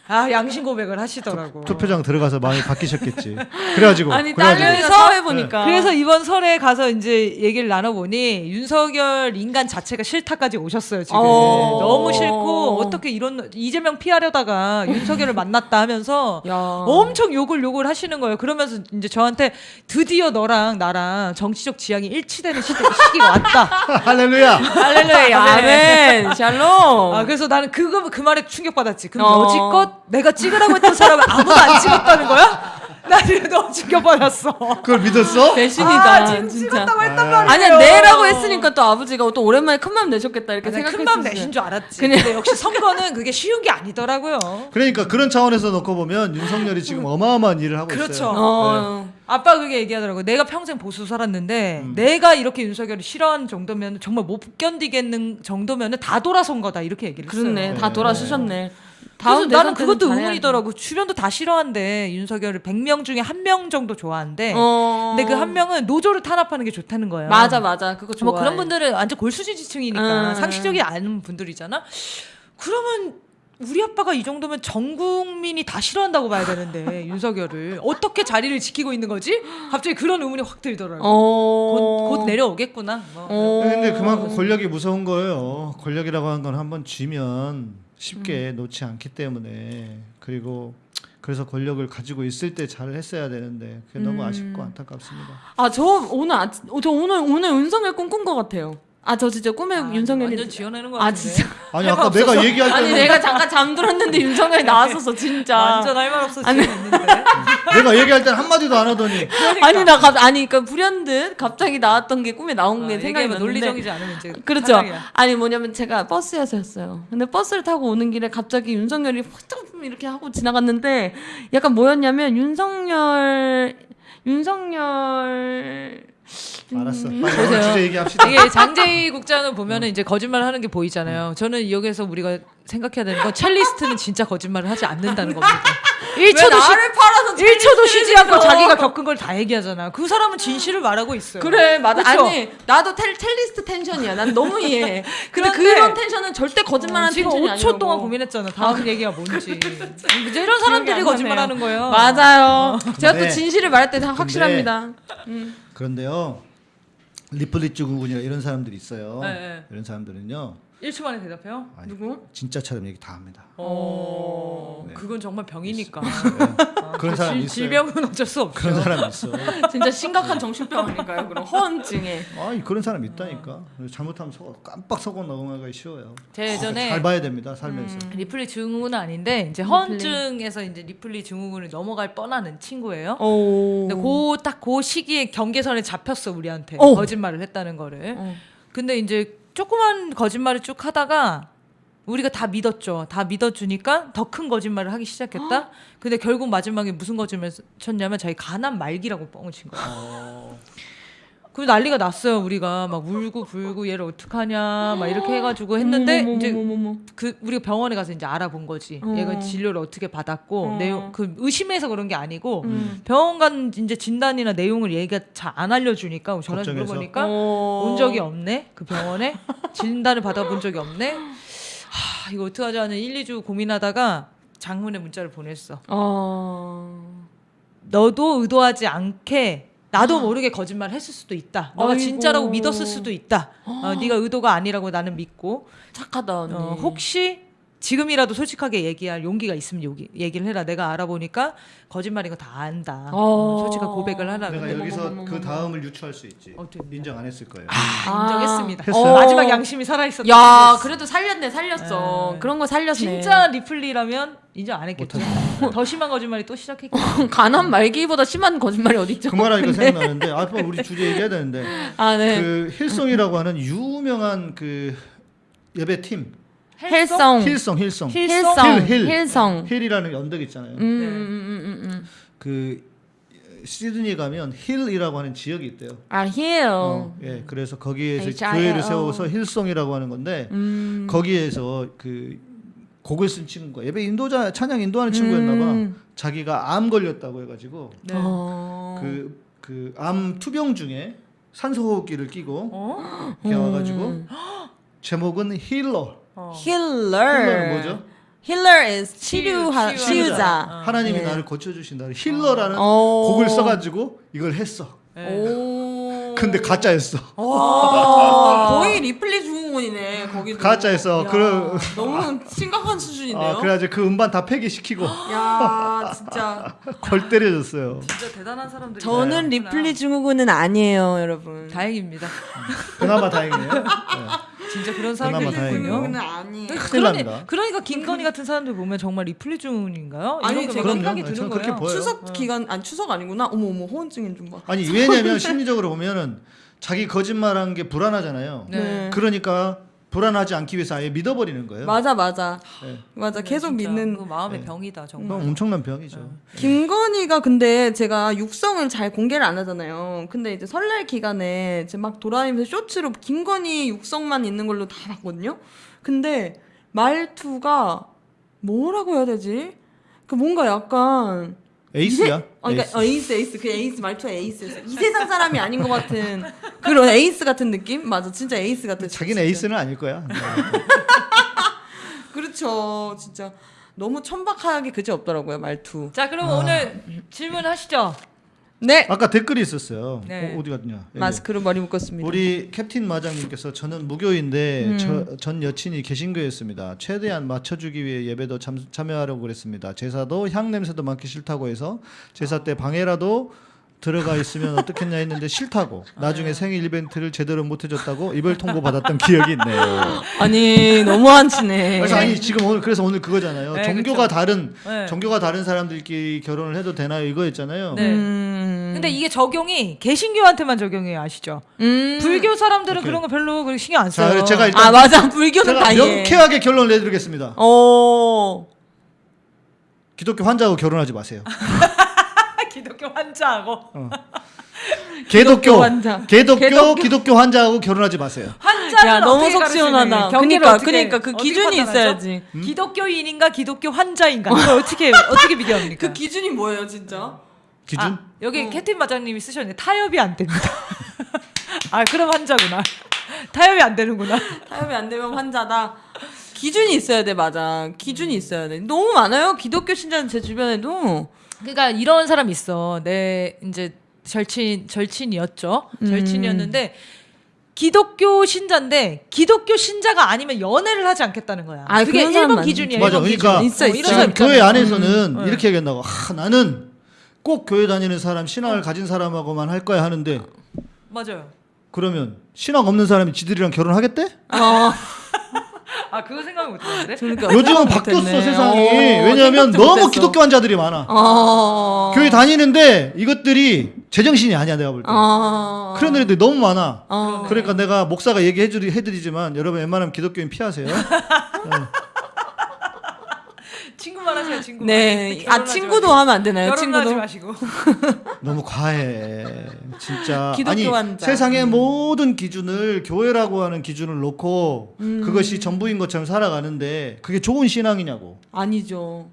아 양심 고백을 하시더라고.
투표장 들어가서 마음이 바뀌셨겠지. 그래가지고
아니
그래가지고
딸내미가 사회 보니까.
그래서 이번 설에 가서 이제 얘기를 나눠보니 윤석열 인간 자체가 싫다까지 오셨어요 지금
어.
너무 싫고 어떻게 이런 이재명 피하려다가 윤석열을 만났다 하면서
야.
엄청 욕을 욕을 하시는 거예요 그러면서 이제 저한테 드디어 너랑 나랑 정치적 지향이 일치되는 시대, 시기가 왔다
할렐루야.
할렐루야. 아멘. 샬롬.
아 그래서 나는 그거 그 말에 충격받았지 그럼
어.
여지껏 내가 찍으라고 했던 사람을 아무도 안 찍었다는 거야? 나 지금 너무 충격받았어.
그걸 믿었어?
배신이다
아, 진짜
진짜.
찍었다고 했단
아.
말이에요.
아니 내라고 했으니까 또 아버지가 또 오랜만에 큰맘 내셨겠다 이렇게
큰맘
생각했었어요.
내신 줄 알았지. 근데 역시 선거는 그게 쉬운 게 아니더라고요.
그러니까 그런 차원에서 놓고 보면 윤석열이 지금 어마어마한 일을 하고
그렇죠.
있어요.
어.
아빠 그게 얘기하더라고. 내가 평생 보수 살았는데 내가 이렇게 윤석열을 싫어하는 정도면 정말 못 견디겠는 정도면은 다 돌아선 거다 이렇게 얘기를 했어요.
그렇네. 다
네.
돌아서셨네.
다음 나는 그것도. 의문이더라고. 주변도 다 싫어한대. 윤석열을 100명 중에 한 명 정도 좋아한대.
어.
근데 그 한 명은 노조를 탄압하는 게 좋다는 거예요.
맞아 맞아 그거 좋아.
뭐 그런 분들은 완전 골수지 지층이니까
음.
상식적이 않은 분들이잖아. 그러면 우리 아빠가 이 정도면 전 국민이 다 싫어한다고 봐야 되는데 윤석열을 어떻게 자리를 지키고 있는 거지? 갑자기 그런 의문이 확 들더라고.
어.
곧, 곧 내려오겠구나. 뭐.
어.
근데 그만큼 권력이 무서운 거예요. 권력이라고 하는 건 한번 쥐면 쉽게 놓지 않기 때문에 그리고 그래서 권력을 가지고 있을 때 잘 했어야 되는데 그게 너무 아쉽고 안타깝습니다.
아 저 오늘 아, 저 오늘 오늘 윤석열 꿈꾼 것 같아요. 아 저 진짜 꿈에 윤석열이
완전 지어내는
거아
같은데.
진짜
아니 아까 내가 얘기할
아니
때는
내가 잠깐 잠들었는데 윤석열이 나왔었어 진짜.
완전 할 말 없어
아니.
지어냈는데.
내가 얘기할 때는 한 마디도 안 하더니
아니 나 갑, 아니 그러니까 불현듯 갑자기 나왔던 게 꿈에 나온 게
아,
생각이 났는데
논리적이지 않으면 이제
그렇죠.
탈락이야.
아니 뭐냐면 제가 버스에서였어요. 근데 버스를 타고 오는 길에 갑자기 윤석열이 훌쩍 이렇게 하고 지나갔는데 약간 뭐였냐면 윤석열 윤석열
알았어.
음.
빨리 오늘 주제 얘기합시다.
이게 장재희 국장을 보면은 이제 거짓말 하는 게 보이잖아요. 저는 여기서 우리가 생각해야 되는 건 첼리스트는 진짜 거짓말을 하지 않는다는 겁니다. 1초도 쉬,
팔아서
1초도 쉬지 않고 자기가 겪은 걸 다 얘기하잖아. 그 사람은 진실을 말하고 있어요.
그래 맞아
그쵸?
아니 나도 텔, 텔리스트 텐션이야 난 너무 이해해 근데
그런데
그런 텐션은 절대 거짓말하는
지금
텐션이
5초
아니라고
동안 고민했잖아. 다음 얘기가 뭔지. 이제 이런 사람들이 거짓말하는. 거예요.
맞아요 제가 또
근데-
진실을 말할 때다 확실합니다
그런데요. 리플리츠 군이나 이런 사람들이 있어요.
네, 네.
이런 사람들은요.
1초 만에 대답해요?
아니,
누구?
진짜처럼 얘기 다 합니다.
어,
네.
그건 정말 병이니까.
네. 그런 사람
질-
있어요.
질병은 어쩔 수 없죠.
그런 사람 있어.
진짜 심각한 정신병 아닐까요 그럼 허언증에
아니 그런 사람 있다니까. 잘못하면 속아 깜빡 속아 넘어가기 쉬워요.
제 예전에
잘 봐야 됩니다 살면서.
리플리 증후군은 아닌데 이제 허언증에서 이제 리플리 증후군을 넘어갈 뻔하는 친구예요.
오
근데 그딱그 시기에 경계선에 잡혔어 우리한테
어.
거짓말을 했다는 거를.
어.
근데 이제 조그만 거짓말을 쭉 하다가 우리가 다 믿었죠. 다 믿어주니까 더 큰 거짓말을 하기 시작했다. 근데 결국 마지막에 무슨 거짓말 쳤냐면 자기 간암 말기라고 뻥을 친 거야. 그 난리가 났어요. 우리가 막 울고 불고 얘를 어떡하냐 막 이렇게 해가지고 했는데 이제 그 우리가 병원에 가서 이제 알아본 거지.
어.
얘가 진료를 어떻게 받았고
어.
내용 그 의심해서 그런 게 아니고
음.
병원 간 이제 진단이나 내용을 얘가 잘 안 알려주니까 전화
걱정해서?
물어보니까
어.
온 적이 없네 그 병원에 진단을 받아본 적이 없네. 하 이거 어떡하지 하는 1, 2주 고민하다가 장문의 문자를 보냈어.
어...
너도 의도하지 않게 나도 모르게 거짓말 했을 수도 있다. 너가
아이고.
진짜라고 믿었을 수도 있다. 어, 네가 의도가 아니라고 나는 믿고
착하다 언니
어, 혹시 지금이라도 솔직하게 얘기할 용기가 있으면 여기 얘기를 해라. 내가 알아보니까 거짓말인 거 다 안다.
어.
어, 솔직한 고백을 하라.
내가
근데
여기서
어머머머머.
그 다음을 유추할 수 있지.
어떻게?
인정 안 했을 거예요.
아, 인정했습니다.
했어요?
마지막 양심이 살아 있었다.
야 그래도 살렸네 살렸어
네.
그런 거 살렸네
진짜 리플리라면 인정 안 했겠죠. 더 심한 거짓말이 또 시작했겠죠.
간암 말기보다 심한 거짓말이 어딨죠
그 말하니까 생각나는데 아 빨리 우리 주제 얘기해야 되는데
아 네
그 Hillsong이라고 하는 유명한 그 예배팀 Hillsong Hillsong
Hillsong Hillsong
hill, hill.
Hill song
hill이라는 언덕 있잖아요.
음, 음, 음, 음, 음.
그 시드니 가면 Hill이라고 하는 지역이 있대요.
아 hill.
어, 예, 그래서 거기에서
HIL.
교회를 세워서 Hillsong이라고 하는 건데
음.
거기에서 그 곡을 쓴 친구가 예배 인도자 찬양 인도하는 친구였나 봐.
음.
자기가 암 걸렸다고 해가지고
네.
어.
그그 암 투병 중에 산소호흡기를 끼고
어?
이렇게 와가지고 제목은 Healer.
어.
Healer는 뭐죠?
Healer is 치료하
치유-
치유자.
어.
하나님이
예.
나를 고쳐주신다. Healer라는
어.
곡을 써가지고 이걸 했어.
네.
오.
근데 가짜였어.
와, 거의 리플리 증후군이네 거기도.
가짜였어.
야,
그러-
너무 심각한 수준인데요.
아, 그래가지고 그 음반 다 폐기시키고
야 진짜.
골 때려줬어요.
진짜 대단한 사람들이.
저는 리플리 증후군은 아니에요, 여러분.
다행입니다.
그나마 다행이네요. 네.
진짜 그런 사람들이
그나마 다행이네요.
있군요.
그는 아니.
큰일
그러니. 그러니까 김건희 같은 사람들 보면 정말 리플리 증후군인가요?
아니, 제가
막 생각이. 드는
저는
거예요.
추석 기간 아니 추석 아니구나. 어머 어머 허언증인 좀 봐.
아니 왜냐면 심리적으로 보면은 자기 거짓말한 게 불안하잖아요.
네.
그러니까 불안하지 않기 위해서 아예 믿어버리는 거예요.
맞아 맞아
네.
맞아 계속 믿는
그 마음의
네.
병이다
그건
정말.
엄청난 병이죠.
김건희가 근데 제가 육성을 잘 공개를 안 하잖아요. 근데 이제 설날 기간에 이제 막 돌아다니면서 쇼츠로 김건희 육성만 있는 걸로 다 봤거든요. 근데 말투가 뭐라고 해야 되지? 그 뭔가 약간
에이스야.
이세- 어, 그러니까
에이스.
어, 에이스 에이스 그 에이스 말투가 에이스였어. 이 세상 사람이 아닌 것 같은 그런 에이스 같은 느낌? 맞아, 진짜 에이스 같은.
자기는
진짜.
에이스는 아닐 거야.
그렇죠, 진짜 너무 천박하게 그지 없더라고요 말투.
자 그럼
아.
오늘 질문하시죠.
네,
아까 댓글이 있었어요.
네.
어, 디 갔냐? 여기.
마스크로 머리 묶었습니다.
우리 캡틴 마장님께서 저는 무교인데
음.
저, 전 여친이 개신교였습니다. 최대한 맞춰주기 위해 예배도 참, 참여하려고 그랬습니다. 제사도 향 냄새도 맡기 싫다고 해서 제사 때 방해라도 들어가 있으면 어떻겠냐 했는데 싫다고 나중에 생일 이벤트를 제대로 못 해줬다고 이별 통보 받았던 기억이 있네요.
아니 너무 한 치네.
그래서 아니 지금 오늘 그래서 오늘 그거잖아요.
네,
종교가
그쵸.
다른
네.
종교가 다른 사람들끼리 결혼을 해도 되나요? 이거였잖아요.
네.
음.
근데 이게 적용이 개신교한테만 적용해요 아시죠?
음.
불교 사람들은
오케이.
그런 거 별로 그렇게 신경 안
자,
써요.
제가 일단
아 맞아 불교는
제가
다.
명쾌하게 결론을 내드리겠습니다.
어.
기독교 환자하고 결혼하지 마세요.
기독교 환자하고
개독교
환자.
개독교
개독교.
기독교 환자하고 결혼하지 마세요.
환자는
야 너무
어떻게
속
가르치는
시원하다. 그러니까 그러니까 그 기준이? 있어야지.
기독교인인가 기독교 환자인가 이걸 어떻게 어떻게 비교합니까?
그 기준이 뭐예요 진짜?
기준?
아, 여기
어.
캡틴 마장님이 쓰셨는데 타협이 안 됩니다. 아 그럼 환자구나. 타협이 안 되는구나.
타협이 안 되면 환자다. 기준이 있어야 돼 맞아. 기준이 있어야 돼. 너무 많아요 기독교 신자는 제 주변에도.
그러니까 이런 사람 있어. 내 이제 절친 절친이었죠.
음.
절친이었는데 기독교 신자인데 기독교 신자가 아니면 연애를 하지 않겠다는 거야.
아,
그게
그런 사람
1번
많지.
기준이야.
맞아.
1번
그러니까
기준.
있어,
어,
있어.
이런 사람
지금 교회. 안에서는
음.
이렇게 얘기한다고. 아, 나는 꼭 교회 다니는 사람, 신앙을 가진 사람하고만 할 거야 하는데
맞아요.
그러면 신앙 없는 사람이 지들이랑 결혼하겠대?
어.
아 그거 생각 못 했는데.
그러니까
요즘은 바뀌었어
못했네.
세상이.
어,
왜냐하면 너무. 기독교 환자들이 많아.
어.
교회 다니는데 이것들이 제정신이 아니야 내가 볼 때.
어.
그런 애들이 너무 많아.
어.
그러니까 내가 목사가 얘기해드리, 해드리지만 여러분 웬만하면 기독교인 피하세요.
친구만 하세요. 친구만.
네. 아 친구도
마시고.
하면 안 되나요? 친구도.
마시고.
너무 과해. 진짜. 아니
환자.
세상의
음.
모든 기준을 교회라고 하는 기준을 놓고
음.
그것이 전부인 것처럼 살아가는데 그게 좋은 신앙이냐고.
아니죠.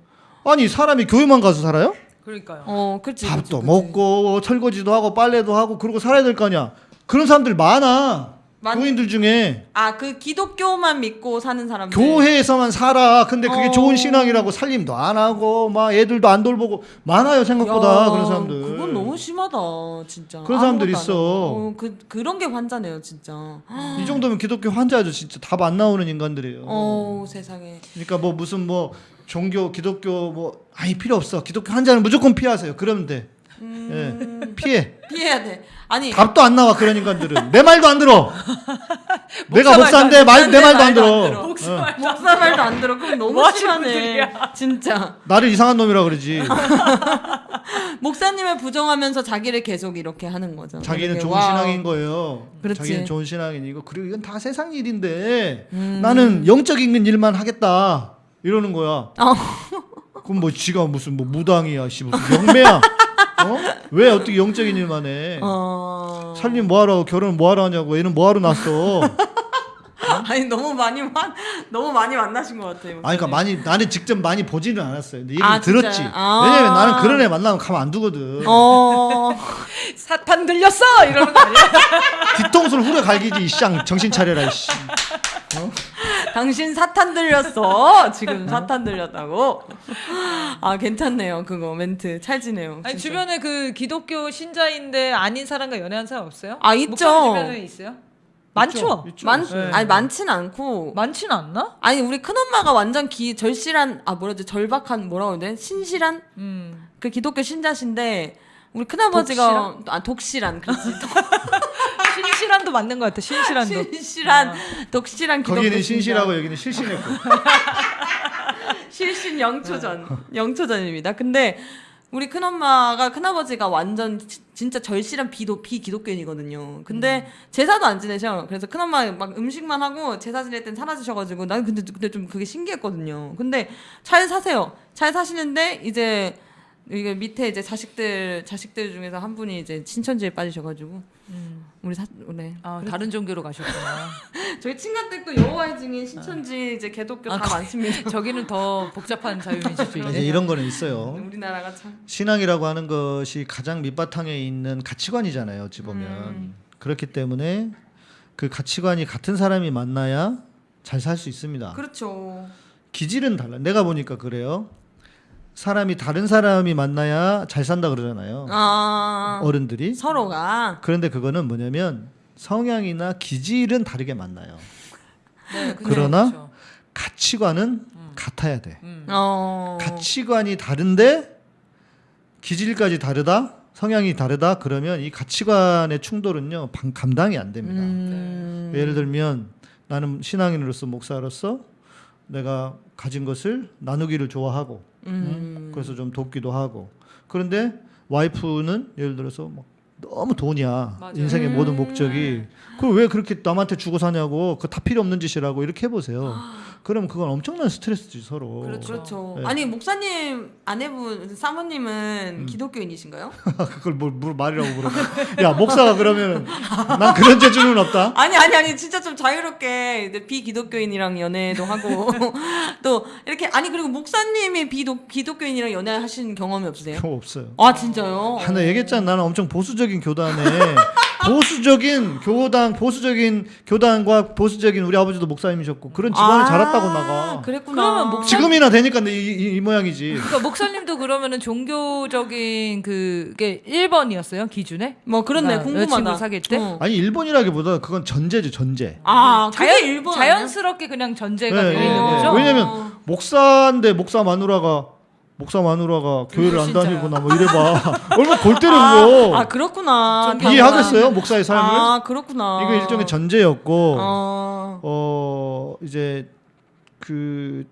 아니 사람이 교회만 가서 살아요?
그러니까요.
어, 그렇지.
밥도 먹고 설거지도 하고 빨래도 하고 그러고 살아야 될 거 아니야. 그런 사람들 많아.
많-
교인들 중에
아, 그 기독교만 믿고 사는 사람들.
교회에서만 살아. 근데 그게
어.
좋은 신앙이라고 살림도 안 하고 막 애들도 안 돌보고 많아요 생각보다
야,
그런 사람들.
그건 너무 심하다, 진짜.
그런 사람들 있어.
어, 그 그런 게 환자네요, 진짜.
이 정도면 기독교 환자죠 진짜 답 안 나오는 인간들이에요.
어, 세상에.
그러니까 뭐 무슨 뭐 종교 기독교 뭐 아니 필요 없어 기독교 환자는 무조건 피하세요. 그러면 돼.
음,
예. 피해.
피해야 돼. 아니,
답도 안 나와 그런 인간들은 내 말도 안 들어. 내가
목사
목사인데 말 내 말도 안 들어.
목사
어.
말-
목사 말도 안 들어. 그럼 너무
뭐
심하네. 진짜.
나를 이상한 놈이라 그러지.
목사님을 부정하면서 자기를 계속 이렇게 하는 거죠.
자기는 좋은
와우.
신앙인 거예요.
그렇지.
자기는 좋은 신앙인이고 그리고 이건 다 세상 일인데
음.
나는 영적인 일만 하겠다 이러는 거야.
어.
그럼 뭐 지가 무슨 뭐 무당이야, 씨 무슨 영매야? 어? 왜 어떻게 영적인 일만 해?
어.
살림 뭐하러 결혼 뭐하러 하냐고 얘는 뭐하러 났어?
아니 너무 많이 만 너무 많이 만나신 것 같아요.
아니 그러니까 많이 나는 직접 많이 보지는 않았어요. 근데 얘기를
아?
들었지.
아.
왜냐면 나는 그런 애 만나면 가만 안 두거든.
어.
사탄 들렸어 이러는 거 아니야?
뒤통수를 후려 갈기지 이쌍 정신 차려라 이씨.
당신 사탄 들렸어. 지금 사탄 들렸다고. 아 괜찮네요. 그거 멘트 찰지네요.
아니
진짜.
주변에 그 기독교 신자인데 아닌 사람과 연애한 사람 없어요?
아, 있죠.
주변에 있어요? 많죠.
있죠.
많
있어요.
아니 많진 않고.
많진 않나?
아니 우리 큰 엄마가 완전 기 절실한 아 뭐라지 절박한 뭐라고 해야 돼? 신실한
음.
그 기독교 신자신데 우리 큰 아버지가 아 독실한 그렇지.
신실한도 맞는 것 같아. 신실한 독.
신실한 독실한 기독교
거기는. 신실하고 여기는 실신했고.
실신 영초전 영초전입니다. 근데 우리 큰엄마가 큰아버지가 완전 지- 진짜 절실한 비도 비기독교인이거든요. 근데 제사도 안 지내셔. 그래서 큰엄마 막 음식만 하고 제사 지낼 땐 사라지셔가지고 나는 근데 근데 좀 그게 신기했거든요. 근데 잘 사세요. 잘 사시는데 이제 이게 밑에 이제 자식들 자식들 중에서 한 분이 이제 신천지에 빠지셔가지고 우리 사 네.
아, 다른 종교로 가셨구나.
저희 친가댁도 여호와의 증인 신천지 이제 개독교
아,
다 많습니다.
저기는 더 복잡한
이제
자유민주주의네.
이런 거는 있어요.
우리나라가 참
신앙이라고 하는 것이 가장 밑바탕에 있는 가치관이잖아요. 어찌 보면
음.
그렇기 때문에 그 가치관이 같은 사람이 만나야 잘 살 수 있습니다.
그렇죠.
기질은 달라. 내가 보니까 그래요. 사람이 다른 사람이 만나야 잘 산다 그러잖아요.
아
어른들이.
서로가
그런데 그거는 뭐냐면 성향이나 기질은 다르게 만나요.
네,
그러나
그죠.
가치관은 같아야 돼.
음.
어
가치관이 다른데 기질까지 다르다, 성향이 다르다 그러면 이 가치관의 충돌은요 방- 감당이 안 됩니다.
음.
예를 들면 나는 신앙인으로서 목사로서 내가 가진 것을 나누기를 좋아하고
음.
그래서 좀 돕기도 하고 그런데 와이프는 예를 들어서 막 너무 돈이야
맞아요.
인생의
음.
모든 목적이 그걸 왜 그렇게 남한테 주고 사냐고 그 다 필요 없는 짓이라고 이렇게 해보세요 그럼 그건 엄청난 스트레스지 서로
그렇죠.
그렇죠.
네.
아니 목사님 아내분 사모님은
음.
기독교인이신가요?
그걸 뭘, 뭘 말이라고 물어봐 야 목사가 그러면 난 그런 재주는 없다
아니 아니 아니 진짜 좀 자유롭게 이제 비기독교인이랑 연애도 하고 또 이렇게 아니 그리고 목사님이 비독 기독교인이랑 연애하신 경험이 없으세요?
없어요
아 진짜요?
하나 얘기했잖아 나는 엄청 보수적인 교단에 보수적인 교단 보수적인 교단과 보수적인 우리 아버지도 목사님이셨고 그런 집안에
아,
자랐다고 나가
그랬구나.
그러면 목사-
지금이나 되니까 이, 이, 이 모양이지
그러니까 목사님도 그러면은 종교적인 그게 1번이었어요 기준에?
뭐 그렇네 궁금하다.
사귈 때?
어.
아니 일본이라기보다 그건 전제지 전제
아
자연
그게 일본?
자연스럽게 그냥 전제가
네,
되어
네,
있는
네.
거죠.
왜냐면 목사인데 목사 마누라가 목사 마누라가 교회를 안. 다니거나 뭐 이래봐 얼마나 골 때리는 거
아, 아 그렇구나.
이해하겠어요 목사의 삶을
아 그렇구나.
이거 일종의 전제였고
어.
어 이제 그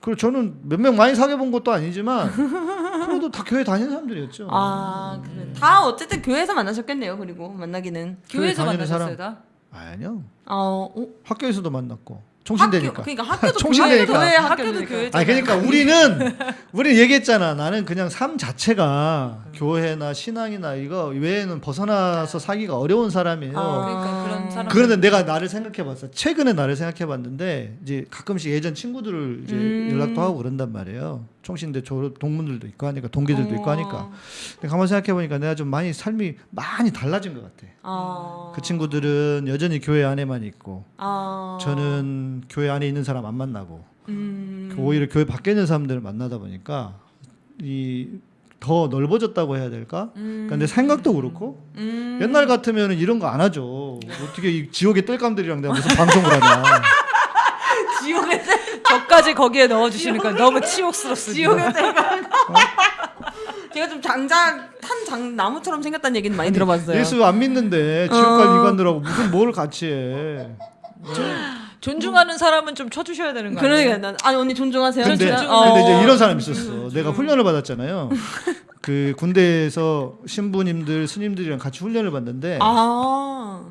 그리고 저는 몇 명 많이 사귀어 본 것도 아니지만 그래도 다 교회 다니는 사람들이었죠.
아 그래. 다 어쨌든 교회에서 만나셨겠네요. 그리고 만나기는.
교회에서
다니는
만나셨어요. 다?
아니요.
어, 어?
학교에서도 만났고
학교
총신대니까.
그러니까 학교도
총신대니까.
교회
학교도
학교도 교회.
아니 그러니까 우리는 우리 얘기했잖아. 나는 그냥 삶 자체가 교회나 신앙이나 이거 외에는 벗어나서 사기가 어려운 사람이에요.
아.
그러니까 그런 사람.
그런데 내가 나를 생각해봤어. 최근에 나를 생각해봤는데 이제 가끔씩 예전 친구들을 이제
음.
연락도 하고 그런단 말이에요. 총신대 졸업 동문들도 있고 하니까 동기들도 있고
어.
하니까. 근데 가만 생각해 보니까 내가 좀 많이 삶이 많이 달라진 것 같아.
아.
그 친구들은 여전히 교회 안에만 있고
아.
저는 교회 안에 있는 사람 안 만나고
음.
오히려 교회 밖에 있는 사람들을 만나다 보니까 이 더 넓어졌다고 해야 될까?
음.
그러니까 내 생각도 그렇고
음.
옛날 같으면 이런 거 안 하죠. 어떻게 이 지옥의 뜰감들이랑 내가 무슨 방송을 하냐.
저까지 거기에 넣어주시니까 너무 치욕스럽습니다.
지옥의 대가. 제가 좀 장작 탄 장 나무처럼 생겼다는 얘기는 많이 들어봤어요.
예수 안 믿는데 지옥 갈
어.
인간들하고 무슨 뭘 같이 해.
존중하는 사람은 좀 쳐주셔야 되는 거 아니에요?
그러니까 난 아니 언니 존중하세요.
근데,
진짜?
근데 이제
어.
이런 사람 있었어. 내가 훈련을 받았잖아요. 그 군대에서 신부님들, 스님들이랑 같이 훈련을 받는데
아.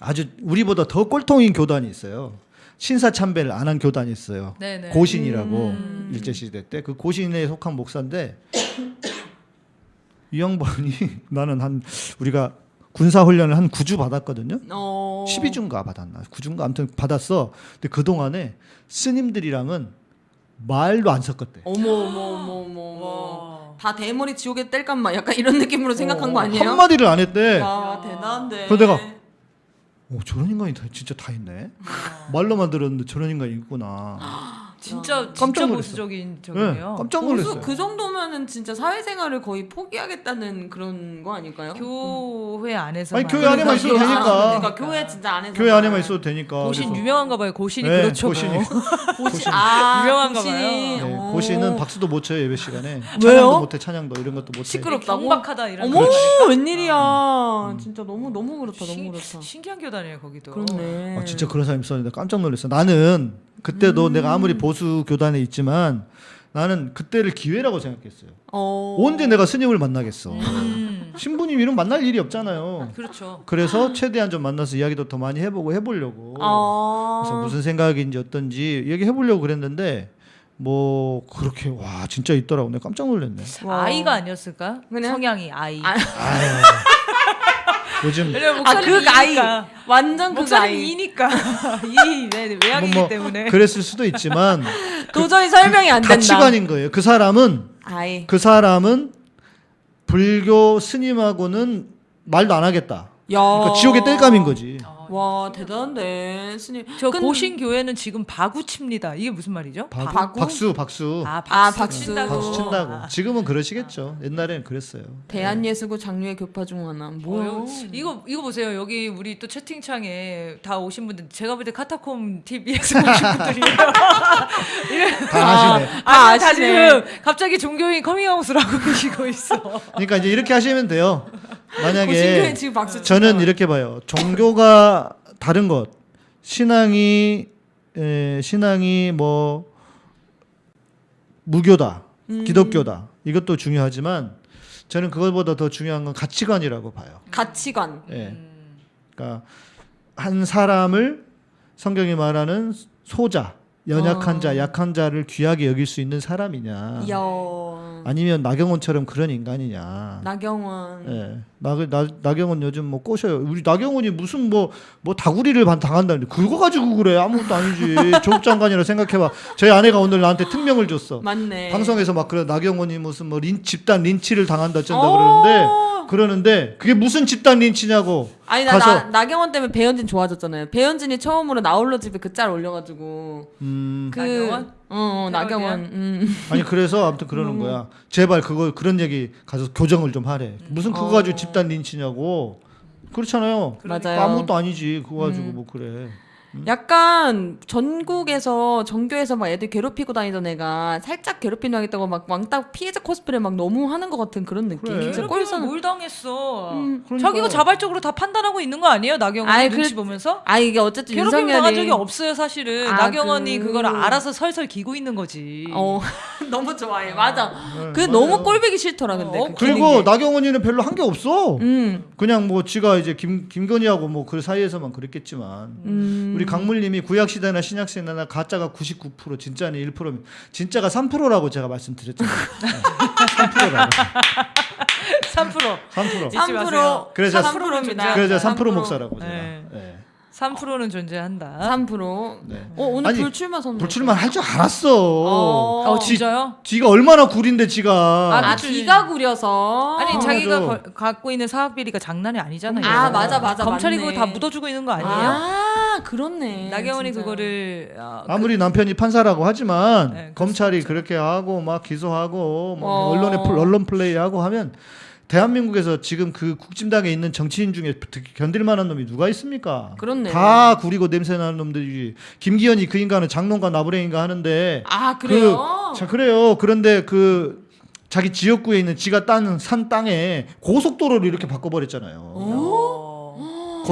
아주 우리보다 더 꼴통인 교단이 있어요. 신사 참배를 안 한 교단이 있어요.
네네.
고신이라고
음.
일제 시대 때 그 고신에 속한 목사인데 이 양반이 나는 한 우리가 군사 훈련을 한 9주 받았거든요.
어.
12주인가 받았나? 9주인가 아무튼 받았어. 근데 그 동안에 스님들이랑은 말도 안 섞었대.
어머 어머 어머 어머. 어머.
와.
다 대머리 지옥의 뗄감만 약간 이런 느낌으로 생각한 거 아니에요?
한마디를 안 했대.
와 대단한데.
그래서 내가 오, 저런 인간이 다, 진짜 다 있네. 말로만 들었는데 저런 인간이 있구나.
진짜
깜짝
진짜
놀랐어.
보수적인
네,
적이네요.
깜짝
보수
놀랐어요.
그 정도면은 진짜 사회생활을 거의 포기하겠다는 그런 거 아닐까요?
교회 안에서
아니, 교회 안에만 있어도
교회-
되니까.
아, 그러니까 교회 진짜 안에서
교회 안에만 있어도 되니까.
고신
그래서-
유명한가 봐요. 고신이
네,
그렇죠.
고신이.
뭐.
고신 아
유명한가
고신이.
네,
어.
고시는 박수도 못 쳐요 예배 시간에.
왜요?
찬양도 못해 찬양도 이런 것도 못해.
시끄럽다고?
경박하다 이런
어머
거.
웬일이야. 진짜 너무 너무 그렇다 너무
신-
그렇다.
신기한 교단이에요 거기도.
그렇네.
아, 진짜 그런 사람 있었는데 깜짝 놀랐어. 나는 그때도
음.
내가 아무리 보수 교단에 있지만 나는 그때를 기회라고 생각했어요.
어.
언제 내가 스님을 만나겠어.
음,
신부님 이름 만날 일이 없잖아요.
그렇죠.
그래서 최대한 좀 만나서 이야기도 더 많이 해보고 해보려고.
아.
그래서 무슨 생각인지 어떤지 얘기해보려고 그랬는데 뭐 그렇게 와 진짜 있더라고. 내가 깜짝 놀랐네.
와.
아이가 아니었을까?
그냥-
성향이 아이.
아.
요즘
왜냐면
아,
목소리
그 아이. 완전 그 아이.
이니까 이 네, 외향이기
뭐, 뭐
때문에.
그랬을 수도 있지만
도저히 설명이 안 된다.
가치관인 거예요. 그 사람은
아이.
그 사람은 불교 스님하고는 말도 안 하겠다.
야.
그러니까 지옥의 땔감인 거지.
와 대단한데 스님.
저
근-
고신 교회는 지금 바구 칩니다. 이게 무슨 말이죠?
박,
박우?
박수 박수
아,
아,
박수,
박수.
친다고.
박수 친다고.
아.
지금은 그러시겠죠. 옛날에는 그랬어요.
대한예수교 장로회 교파 중 하나.
뭐요? 이거 이거 보세요. 여기 우리 또 채팅창에 다 오신 분들 제가 볼 때 카타콤 TV에서 오신 분들이에요.
다 아시네.
아,
아, 다
아시네.
지금 갑자기 종교인 커밍아웃을 하고 계시고 있어.
그러니까 이제 이렇게 하시면 돼요. 만약에
박수
저는. 이렇게 봐요. 종교가 다른 것, 신앙이 에, 신앙이 뭐 무교다,
음.
기독교다. 이것도 중요하지만 저는 그것보다 더 중요한 건 가치관이라고 봐요.
가치관.
예. 그러니까 한 사람을 성경이 말하는 소자, 연약한
어.
자, 약한 자를 귀하게 여길 수 있는 사람이냐,
이야.
아니면 나경원처럼 그런 인간이냐.
나경원.
예. 나, 나, 나경원 요즘 뭐 꼬셔요. 우리 나경원이 무슨 뭐, 뭐 다구리를 반- 당한다는데, 긁어가지고 그래. 아무것도 아니지. 조국 장관이라 생각해봐. 저희 아내가 오늘 나한테 특명을 줬어.
맞네.
방송에서 막 그래. 나경원이 무슨 뭐 린, 집단 린치를 당한다, 어쩐다
어.
그러는데, 그러는데, 그게 무슨 집단 린치냐고.
아니 나,
가서-
나 나경원 때문에 배현진 좋아졌잖아요. 배현진이 처음으로 나홀로 집에 그 짤 올려가지고
음,
그
나경원?
어, 어 나경원. 음.
아니, 그래서 아무튼 그러는 거야. 제발 그거, 그런 얘기 가서 교정을 좀 하래. 무슨 그거 가지고
어.
집단 린치냐고. 그렇잖아요.
맞아요.
아무것도 아니지. 그거 가지고
음.
뭐 그래.
약간 전국에서 전교에서 막 애들 괴롭히고 다니던 애가 살짝 괴롭히는 하겠다고 막 왕따 피해자 코스프레 막 너무 하는 것 같은 그런 느낌.
그래.
진짜 꼴싸는.
뭘 당했어?
음,
그러니까.
자기가 자발적으로 다 판단하고 있는 거 아니에요? 나경원이
아이,
눈치
그-
보면서?
아 이게 어쨌든
괴롭힘
윤석열이
당한 적이 없어요, 사실은.
아,
나경원이
그-
그... 걸 알아서 설설 기고 있는 거지.
어 너무 좋아해. 맞아.
네,
그. 너무 꼴보기 싫더라 근데.
어,
그
그리고. 나경원이는 별로 한 게 없어.
음.
그냥 뭐 지가 이제 김 김건희하고 뭐 그 사이에서만 그랬겠지만
음.
우리 강물님이 구약 시대나 신약 시대나 가짜가 99% 진짜는 1%면 진짜가 3%라고 제가 말씀드렸잖아요. 3%라고.
3%.
3%.
잊지 마세요.
3%
그래서
3%입니다.
그래서 3% 목사라고 제가.
네.
네.
3%는 존재한다.
3%.
네.
어 오늘
아니,
불출마 선언.
불출마 할 줄 알았어.
어.
어, 진짜요?
지가 얼마나 구린데 지가.
아 기가 구려서.
아니
어,
자기가. 거- 갖고 있는 사학 비리가 장난이 아니잖아요.
아, 맞아, 맞아,
검찰이
맞네.
그거 다 묻어주고 있는 거 아니에요?
아 그렇네.
나경원이
진짜.
그거를 어,
아무리 남편이 판사라고 하지만
네,
검찰이 그렇게 하고 막 기소하고 뭐
어.
언론에 플- 언론 플레이하고 하면 대한민국에서 지금 그 국진당에 있는 정치인 중에 견딜 만한 놈이 누가 있습니까?
그렇네.
다 구리고 냄새 나는 놈들이 김기현이 그 인간은 장롱가 나부랭인가 하는데
아 그래요.
그, 자 그래요. 그런데 그 자기 지역구에 있는 지가 딴 산 땅에 고속도로를 이렇게 바꿔버렸잖아요.
어,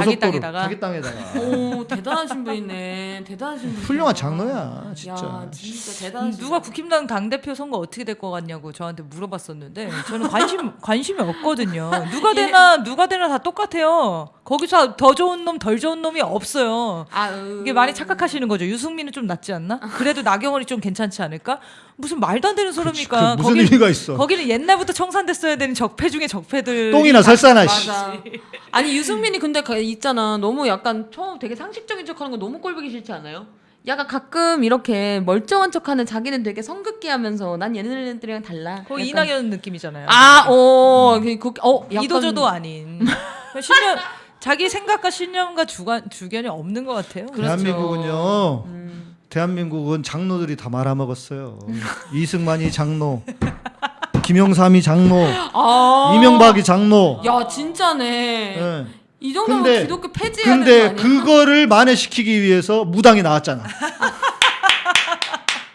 자기 땅에다가
자기 땅에다가
오 대단하신 분이네. 대단하신 분.
훌륭한 장로야 진짜.
야 진짜
음,
대단하신.
누가 국힘당 당 대표 선거 어떻게 될 것 같냐고 저한테 물어봤었는데 저는 관심 관심이 없거든요. 누가 되나 누가 되나 다 똑같아요. 거기서 더 좋은 놈 덜 좋은 놈이 없어요.
아 으.
이게 많이 착각하시는 거죠. 유승민은 좀 낫지 않나? 그래도 나경원이 좀 괜찮지 않을까? 무슨 말도 안 되는 소리입니까?
그 무슨
거기-
의미가 있어?
거기는 옛날부터 청산됐어야 되는 적폐 중에 적폐들.
똥이나 설사나 씨.
맞아. 아니 유승민이 근데 가- 있잖아. 너무 약간 처음 되게 상식적인 척하는 거 너무 꼴보기 싫지 않아요? 약간 가끔 이렇게 멀쩡한 척하는 자기는 되게 성급기 하면서 난 얘네들이랑 달라.
거의
약간-
이낙연 느낌이잖아요.
아, 어, 그, 그, 어, 약간-
이도저도 아닌. 신념 자기 생각과 신념과 주관 주견이 없는 것 같아요.
그렇죠.
대한민국은요.
음.
대한민국은 장로들이 다 말아먹었어요. 이승만이 장로, 김영삼이 장로,
아.
이명박이 장로.
야 진짜네.
예.
이 정도면
근데-
기독교 폐지해야
근데? 그거를 만회시키기 위해서 무당이 나왔잖아.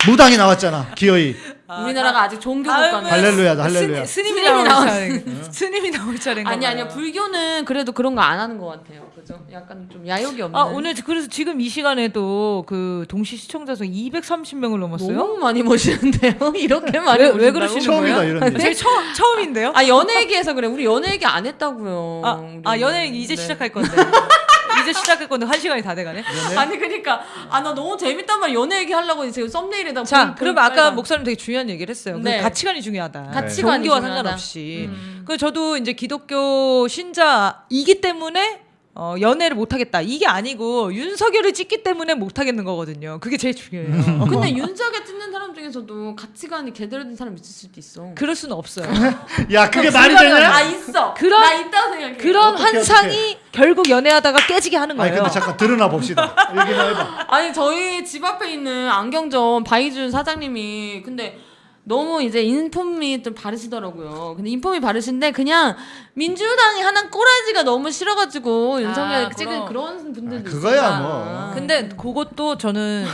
무당이 나왔잖아. 기어이.
우리나라가 아직 종교 국가네.
할렐루야다 할렐루야.
스님, 스님이
스님이
나올 차례. 스님이 나올 차례인가
아니
봐요.
아니요 불교는 그래도 그런 거 안 하는 것 같아요. 그죠? 약간 좀 야욕이 없는.
아 오늘 그래서 지금 이 시간에도 그 동시 시청자 수 230명을 넘었어요.
너무 많이 모시는데요. 이렇게 많이
왜, 왜? 그러시는
처음이다
거예요?
이런 일.
제 처음 처음인데요.
아 연애 얘기해서 그래. 우리 연애 얘기 안 했다고요.
아. 아 연애 이제
네.
시작할 건데 이제 건데 한 시간이 다 돼가네.
아니 그러니까 아 나 너무 재밌단 말 연애 얘기 하려고 지금 썸네일에다
자,
볼- 볼
아까
빨간.
목사님 되게 중요한 얘기를 했어요. 그
네.
가치관이 중요하다.
가치관이
종교와
중요하다.
상관없이.
음.
그 저도 이제 기독교 신자이기 때문에 어, 연애를 못 하겠다. 이게 아니고 윤석열을 찍기 때문에 못 하겠는 거거든요. 그게 제일 중요해요.
근데 윤석열 찍는 사람 중에서도 가치관이 제대로 된 사람 있을 수도 있어.
그럴 수는 없어요.
야 그게 말이
아
되냐?
있어.
그런-
나 있다고 생각해.
그런
어떡해,
환상이 결국 연애하다가 깨지게 하는 거예요.
근데 잠깐 드러나 봅시다. 얘기나 해봐.
아니 저희 집 앞에 있는 안경점 바이준 사장님이 근데 너무 이제 인품이 좀 바르시더라고요. 근데 인품이 바르신데 그냥 민주당이 하는 꼬라지가 너무 싫어가지고 윤석열
아,
찍은
그럼.
그런 분들도
아, 그거야
있으니까.
뭐.
근데 그것도 저는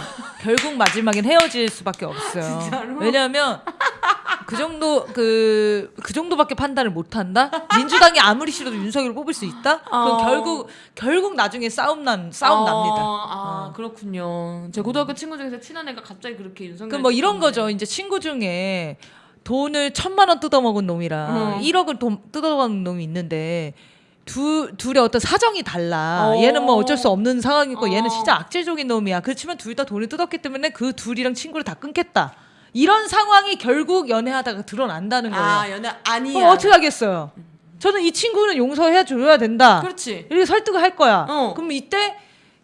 결국 마지막엔 헤어질 수밖에 없어요.
진짜로?
왜냐하면 그 정도 그, 그 정도밖에 판단을 못 한다. 민주당이 아무리 싫어도 윤석열을 뽑을 수 있다. 그럼
어.
결국 결국 나중에 싸움 난 싸움
어,
납니다.
아 그렇군요. 제 고등학교 친구 중에서 친한 애가 갑자기 그렇게 윤석열.
그럼 뭐 이런. 거죠. 이제 친구 중에 돈을 천만 원 뜯어먹은 놈이랑
음.
1억을 돈 뜯어먹은 놈이 있는데 두 둘의 어떤 사정이 달라.
어.
얘는 뭐 어쩔 수 없는 상황이고
어.
얘는 진짜 악질적인 놈이야. 그렇지만 둘 다 돈을 뜯었기 때문에 그 둘이랑 친구를 다 끊겠다. 이런 상황이 결국 연애하다가 드러난다는 거예요.
아 연애 아니야.
그럼 어떻게 하겠어요? 저는 이 친구는 용서해 줘야 된다.
그렇지.
이렇게 설득을 할 거야.
어.
그럼 이때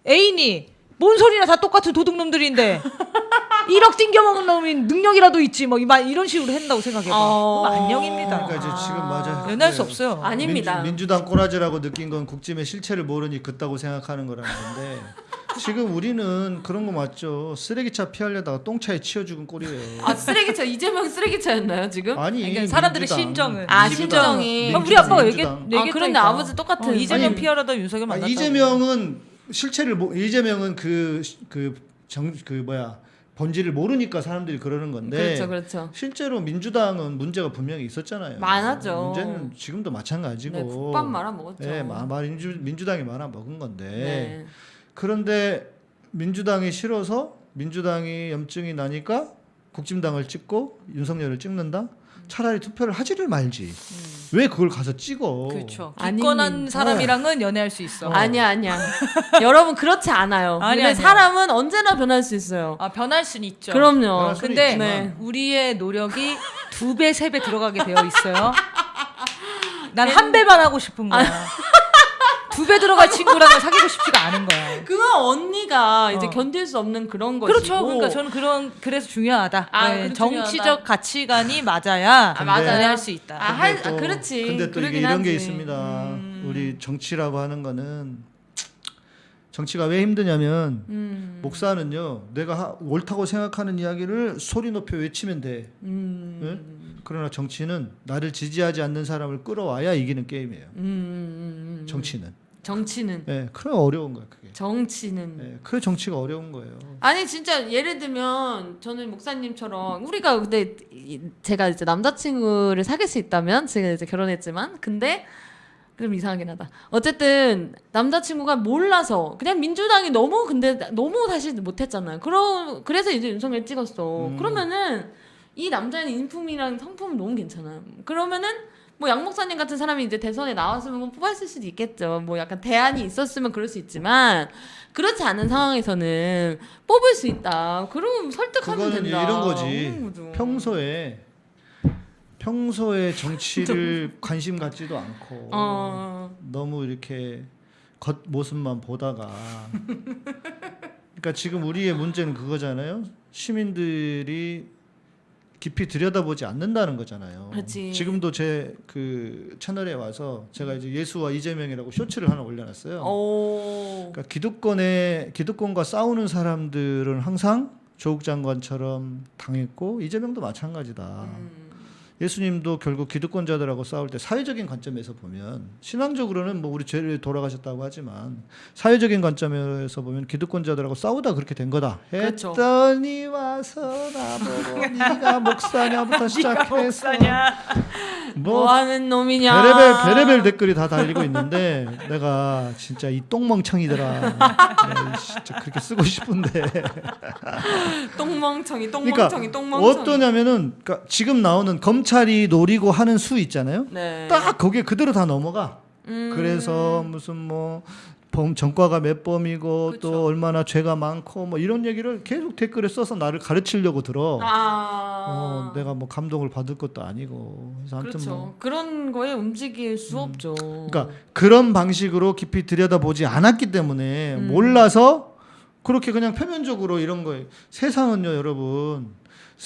애인이 뭔 소리나 다 똑같은 도둑놈들인데 1억 띵겨 먹은 놈이 능력이라도 있지 뭐 이런 식으로 한다고 생각해봐.
어.
안녕입니다.
그러니까 이제 지금 맞아.
연애할 수 없어요.
아닙니다.
민주, 당 꼬라지라고 느낀 건 국짐의 실체를 모르니 그따고 생각하는 거라는 건데 지금 우리는 그런 거 맞죠. 쓰레기차 피하려다가 똥차에 치여 죽은 꼴이에요.
아 쓰레기차 이재명 쓰레기차였나요 지금?
아니
그러니까 사람들의
민주당.
심정은.
아,
민주당.
심정이.
그럼 우리
민주당,
아빠가 얘기
민주당.
얘기했다니까.
아, 그런데 아버지 똑같은.
어, 이재명
아니,
피하려다 윤석열
아,
만났다.
이재명은 실체를 모, 이재명은 그그 정 그 뭐야 본질을 모르니까 사람들이 그러는 건데
그렇죠 그렇죠.
실제로 민주당은 문제가 분명히 있었잖아요.
많았죠.
문제는 지금도 마찬가지고.
네, 국밥 말아 먹었죠.
예, 마, 마, 민주, 민주당이 말아 먹은 건데
네.
그런데 민주당이 싫어서 민주당이 염증이 나니까 국진당을 찍고 윤석열을 찍는다. 차라리 투표를 하지를 말지. 왜 그걸 가서 찍어?
그렇죠. 기권한 사람이랑은 연애할 수 있어.
아니야 아니야. 여러분 그렇지 않아요.
아니,
근데
아니야.
사람은 언제나 변할 수 있어요.
아 변할 수는 있죠.
그럼요.
근데.
네.
우리의 노력이 두 배, 세 배 들어가게 되어 있어요. 난 한 배만 하고 싶은 거야. 두 배 들어갈 친구랑은 사귀고 싶지가 않은 거야.
그건 언니가 이제
어.
견딜 수 없는 그런 것이고.
그렇죠. 그러니까 저는 그런 그래서 중요하다.
아,
네, 정치적
중요하다.
가치관이 맞아야
아, 맞아요.
연애할 수 있다.
아, 할, 아
또-
그렇지.
근데 또 이게 이런 게
하지.
있습니다.
음.
우리 정치라고 하는 거는 정치가 왜 힘드냐면
음.
목사는요, 내가 하- 옳다고 생각하는 이야기를 소리 높여 외치면 돼.
음.
예? 그러나 정치는 나를 지지하지 않는 사람을 끌어와야 이기는 게임이에요.
음, 음, 음.
정치는.
정치는
예, 그래 어려운 거야 그게.
정치는
예, 그 정치가 어려운 거예요.
아니 진짜 예를 들면 저는 목사님처럼 우리가 근데 이- 제가 이제 남자친구를 사귈 수 있다면 제가 이제 결혼했지만 근데 그럼 이상하긴 하다. 어쨌든 남자친구가 몰라서 그냥 민주당이 너무 근데 너무 다시 못했잖아요. 그러 그래서 이제 윤석열 찍었어.
음.
그러면은 이 남자는 인품이랑 성품은 너무 괜찮아. 그러면은 뭐 양 목사님 같은 사람이 이제 대선에 나왔으면 뭐 뽑았을 수도 있겠죠. 뭐 약간 대안이 있었으면 그럴 수 있지만 그렇지 않은 상황에서는 뽑을 수 있다. 그럼 설득하면 된다.
이런 거지. 평소에 평소에 정치를 관심 갖지도 않고
어.
너무 이렇게 겉 모습만 보다가 그러니까 지금 우리의 문제는 그거잖아요. 시민들이 깊이 들여다보지 않는다는 거잖아요.
그렇지.
지금도 제 그 채널에 와서 제가 이제 예수와 이재명이라고 쇼츠를 하나 올려놨어요.
오.
그러니까 기득권에 기득권과 싸우는 사람들은 항상 조국 장관처럼 당했고 이재명도 마찬가지다.
음.
예수님도 결국 기득권자들하고 싸울 때 사회적인 관점에서 보면 신앙적으로는 뭐 우리 죄를 돌아가셨다고 하지만 사회적인 관점에서 보면 기득권자들하고 싸우다 그렇게 된 거다.
그렇죠.
했더니 와서 나보고 네가 목사냐부터 시작해서
뭐,
뭐
하는 놈이냐?
베레벨 베레벨 댓글이 다 달리고 있는데 내가 진짜 이 똥멍청이더라. 진짜 그렇게 쓰고 싶은데.
똥멍청이,
그러니까
똥멍청이, 똥멍청이.
어떠냐면은 그러니까 지금 나오는 검찰 이 노리고 하는 수 있잖아요.
네.
딱 거기에 그대로 다 넘어가.
음.
그래서 무슨 뭐 범, 전과가 몇 범이고
그쵸.
또 얼마나 죄가 많고 뭐 이런 얘기를 계속 댓글에 써서 나를 가르치려고 들어.
아.
어, 내가 뭐 감동을 받을 것도 아니고. 그래서 아무튼
그렇죠.
뭐.
그런 거에 움직일 수 없죠.
그러니까 그런 방식으로 깊이 들여다보지 않았기 때문에
음.
몰라서 그렇게 그냥 표면적으로 이런 거예요. 세상은요, 여러분.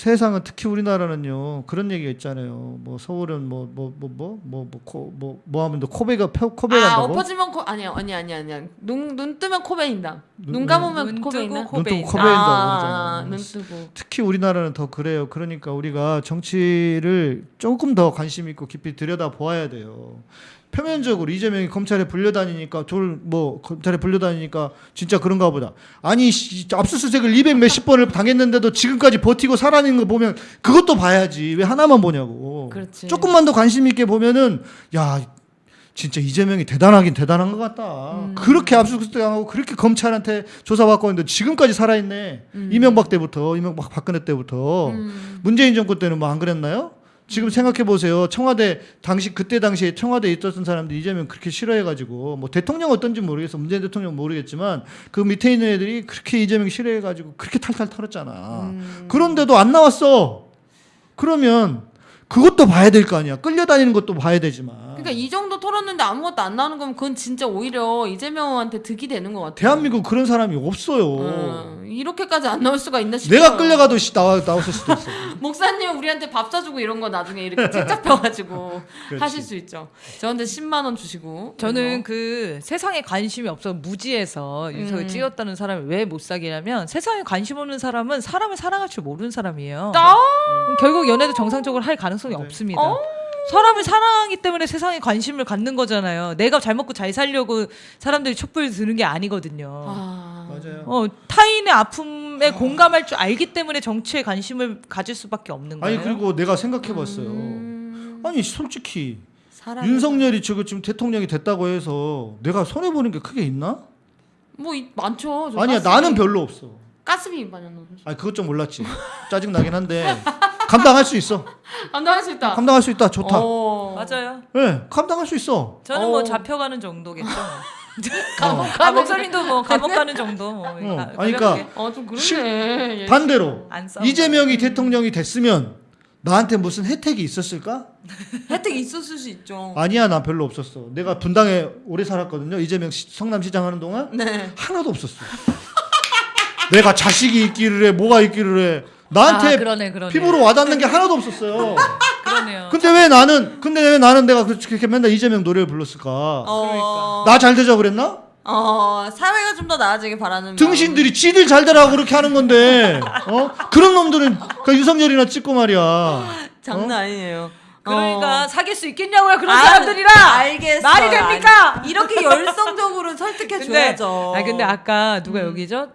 세상은 특히 우리나라는요 그런 얘기가 있잖아요. 뭐 서울은 뭐, 뭐, 뭐 뭐 뭐뭐뭐 뭐뭐뭐 뭐 하면 코베가 코베란다고?
아 엎어지면 코 아니야 아니 아니 아니야 눈 눈 뜨면 코베인다.
눈,
눈 감으면
눈
코베인다.
코베
눈 뜨고
코베인다.
아,
아,
눈 뜨고.
특히 우리나라는 더 그래요. 그러니까 우리가 정치를 조금 더 관심 있고 깊이 들여다 보아야 돼요. 표면적으로 이재명이 검찰에 불려다니니까 돌 뭐 검찰에 불려다니니까 진짜 그런가 보다. 아니 씨, 압수수색을 200 몇십 번을 당했는데도 지금까지 버티고 살아있는 거 보면 그것도 봐야지. 왜 하나만 보냐고.
그렇지.
조금만 더 관심 있게 보면은 야 진짜 이재명이 대단하긴 대단한 것 같다.
음.
그렇게 압수수색하고 그렇게 검찰한테 조사받고 있는데 지금까지 살아있네. 이명박 때부터 이명박 박근혜 때부터
음.
문재인 정권 때는 뭐 안 그랬나요? 지금 생각해 보세요. 청와대 당시 그때 당시에 청와대에 있었던 사람들 이재명 그렇게 싫어해가지고 뭐 대통령 어떤지 모르겠어. 문재인 대통령 모르겠지만 그 밑에 있는 애들이 그렇게 이재명 싫어해가지고 그렇게 탈탈 털었잖아.
음.
그런데도 안 나왔어. 그러면 그것도 봐야 될 거 아니야. 끌려다니는 것도 봐야 되지만.
그러니까 이 정도 털었는데 아무것도 안 나오는 거면 그건 진짜 오히려 이재명한테 득이 되는 것 같아요.
대한민국 그런 사람이 없어요.
어, 이렇게까지 안 나올 수가 있나 싶어요.
내가 끌려가도 씨, 나와 나왔을 수도 있어.
목사님 우리한테 밥 사주고 이런 거 나중에 이렇게 책 잡혀가지고. 하실 수 있죠. 저한테 10만 원 주시고.
저는 그 세상에 관심이 없어 무지해서 윤석을
음.
찍었다는 사람이 왜 못 사귀냐면 세상에 관심 없는 사람은 사람을 사랑할 줄 모르는 사람이에요.
아!
결국 연애도 정상적으로 할 가능성이
네.
없습니다.
어?
사람을 사랑하기 때문에 세상에 관심을 갖는 거잖아요. 내가 잘 먹고 잘 살려고 사람들이 촛불 드는 게 아니거든요.
아.
맞아요.
어, 타인의 아픔에 공감할 줄 알기 때문에 정치에 관심을 가질 수밖에 없는 거예요.
아니 그리고 내가 생각해봤어요.
음,
아니 솔직히
사람이
윤석열이 지금 지금 대통령이 됐다고 해서 내가 손해 보는 게 크게 있나?
뭐 이- 많죠. 저
아니야
가스비-
나는 별로 없어.
가스비 많이 넣는
아니 그것 좀 몰랐지. 짜증 나긴 한데 감당할 수 있어.
감당할 수 있다.
감당할 수 있다. 좋다.
어.
맞아요.
예, 감당할 수 있어.
저는 뭐
어.
잡혀가는 정도겠죠.
어.
아, 목사님도 뭐 감옥 가는 정도. 뭐
어,
가-
아니, 그러니까.
어, 좀 그러네.
실-
예.
반대로. 이재명이 대통령이 됐으면 나한테 무슨 혜택이 있었을까?
혜택 있었을 수 있죠.
아니야, 나 별로 없었어. 내가 분당에 오래 살았거든요. 이재명 시- 성남시장 하는 동안
네.
하나도 없었어. 내가 자식이 있기를 해, 뭐가 있기를 해. 나한테
아, 그러네, 그러네.
피부로 와닿는 게 하나도 없었어요.
그러네요.
근데 왜 나는 근데 왜 나는 내가 그렇게 맨날 이재명 노래를 불렀을까?
어.
나 잘 되자 그랬나?
어, 사회가 좀 더 나아지길 바라는
등신들이 지들 잘 되라고 그렇게 하는 건데 어 그런 놈들은 그 윤석열이나 찍고 말이야.
장난 아니에요.
그러니까
어.
사귈 수 있겠냐고요 그런
아,
사람들이랑
알겠어요.
말이 됩니까?
아니, 이렇게 열성적으로 설득해 줘야죠.
아 근데 아까 누가
음.
여기죠?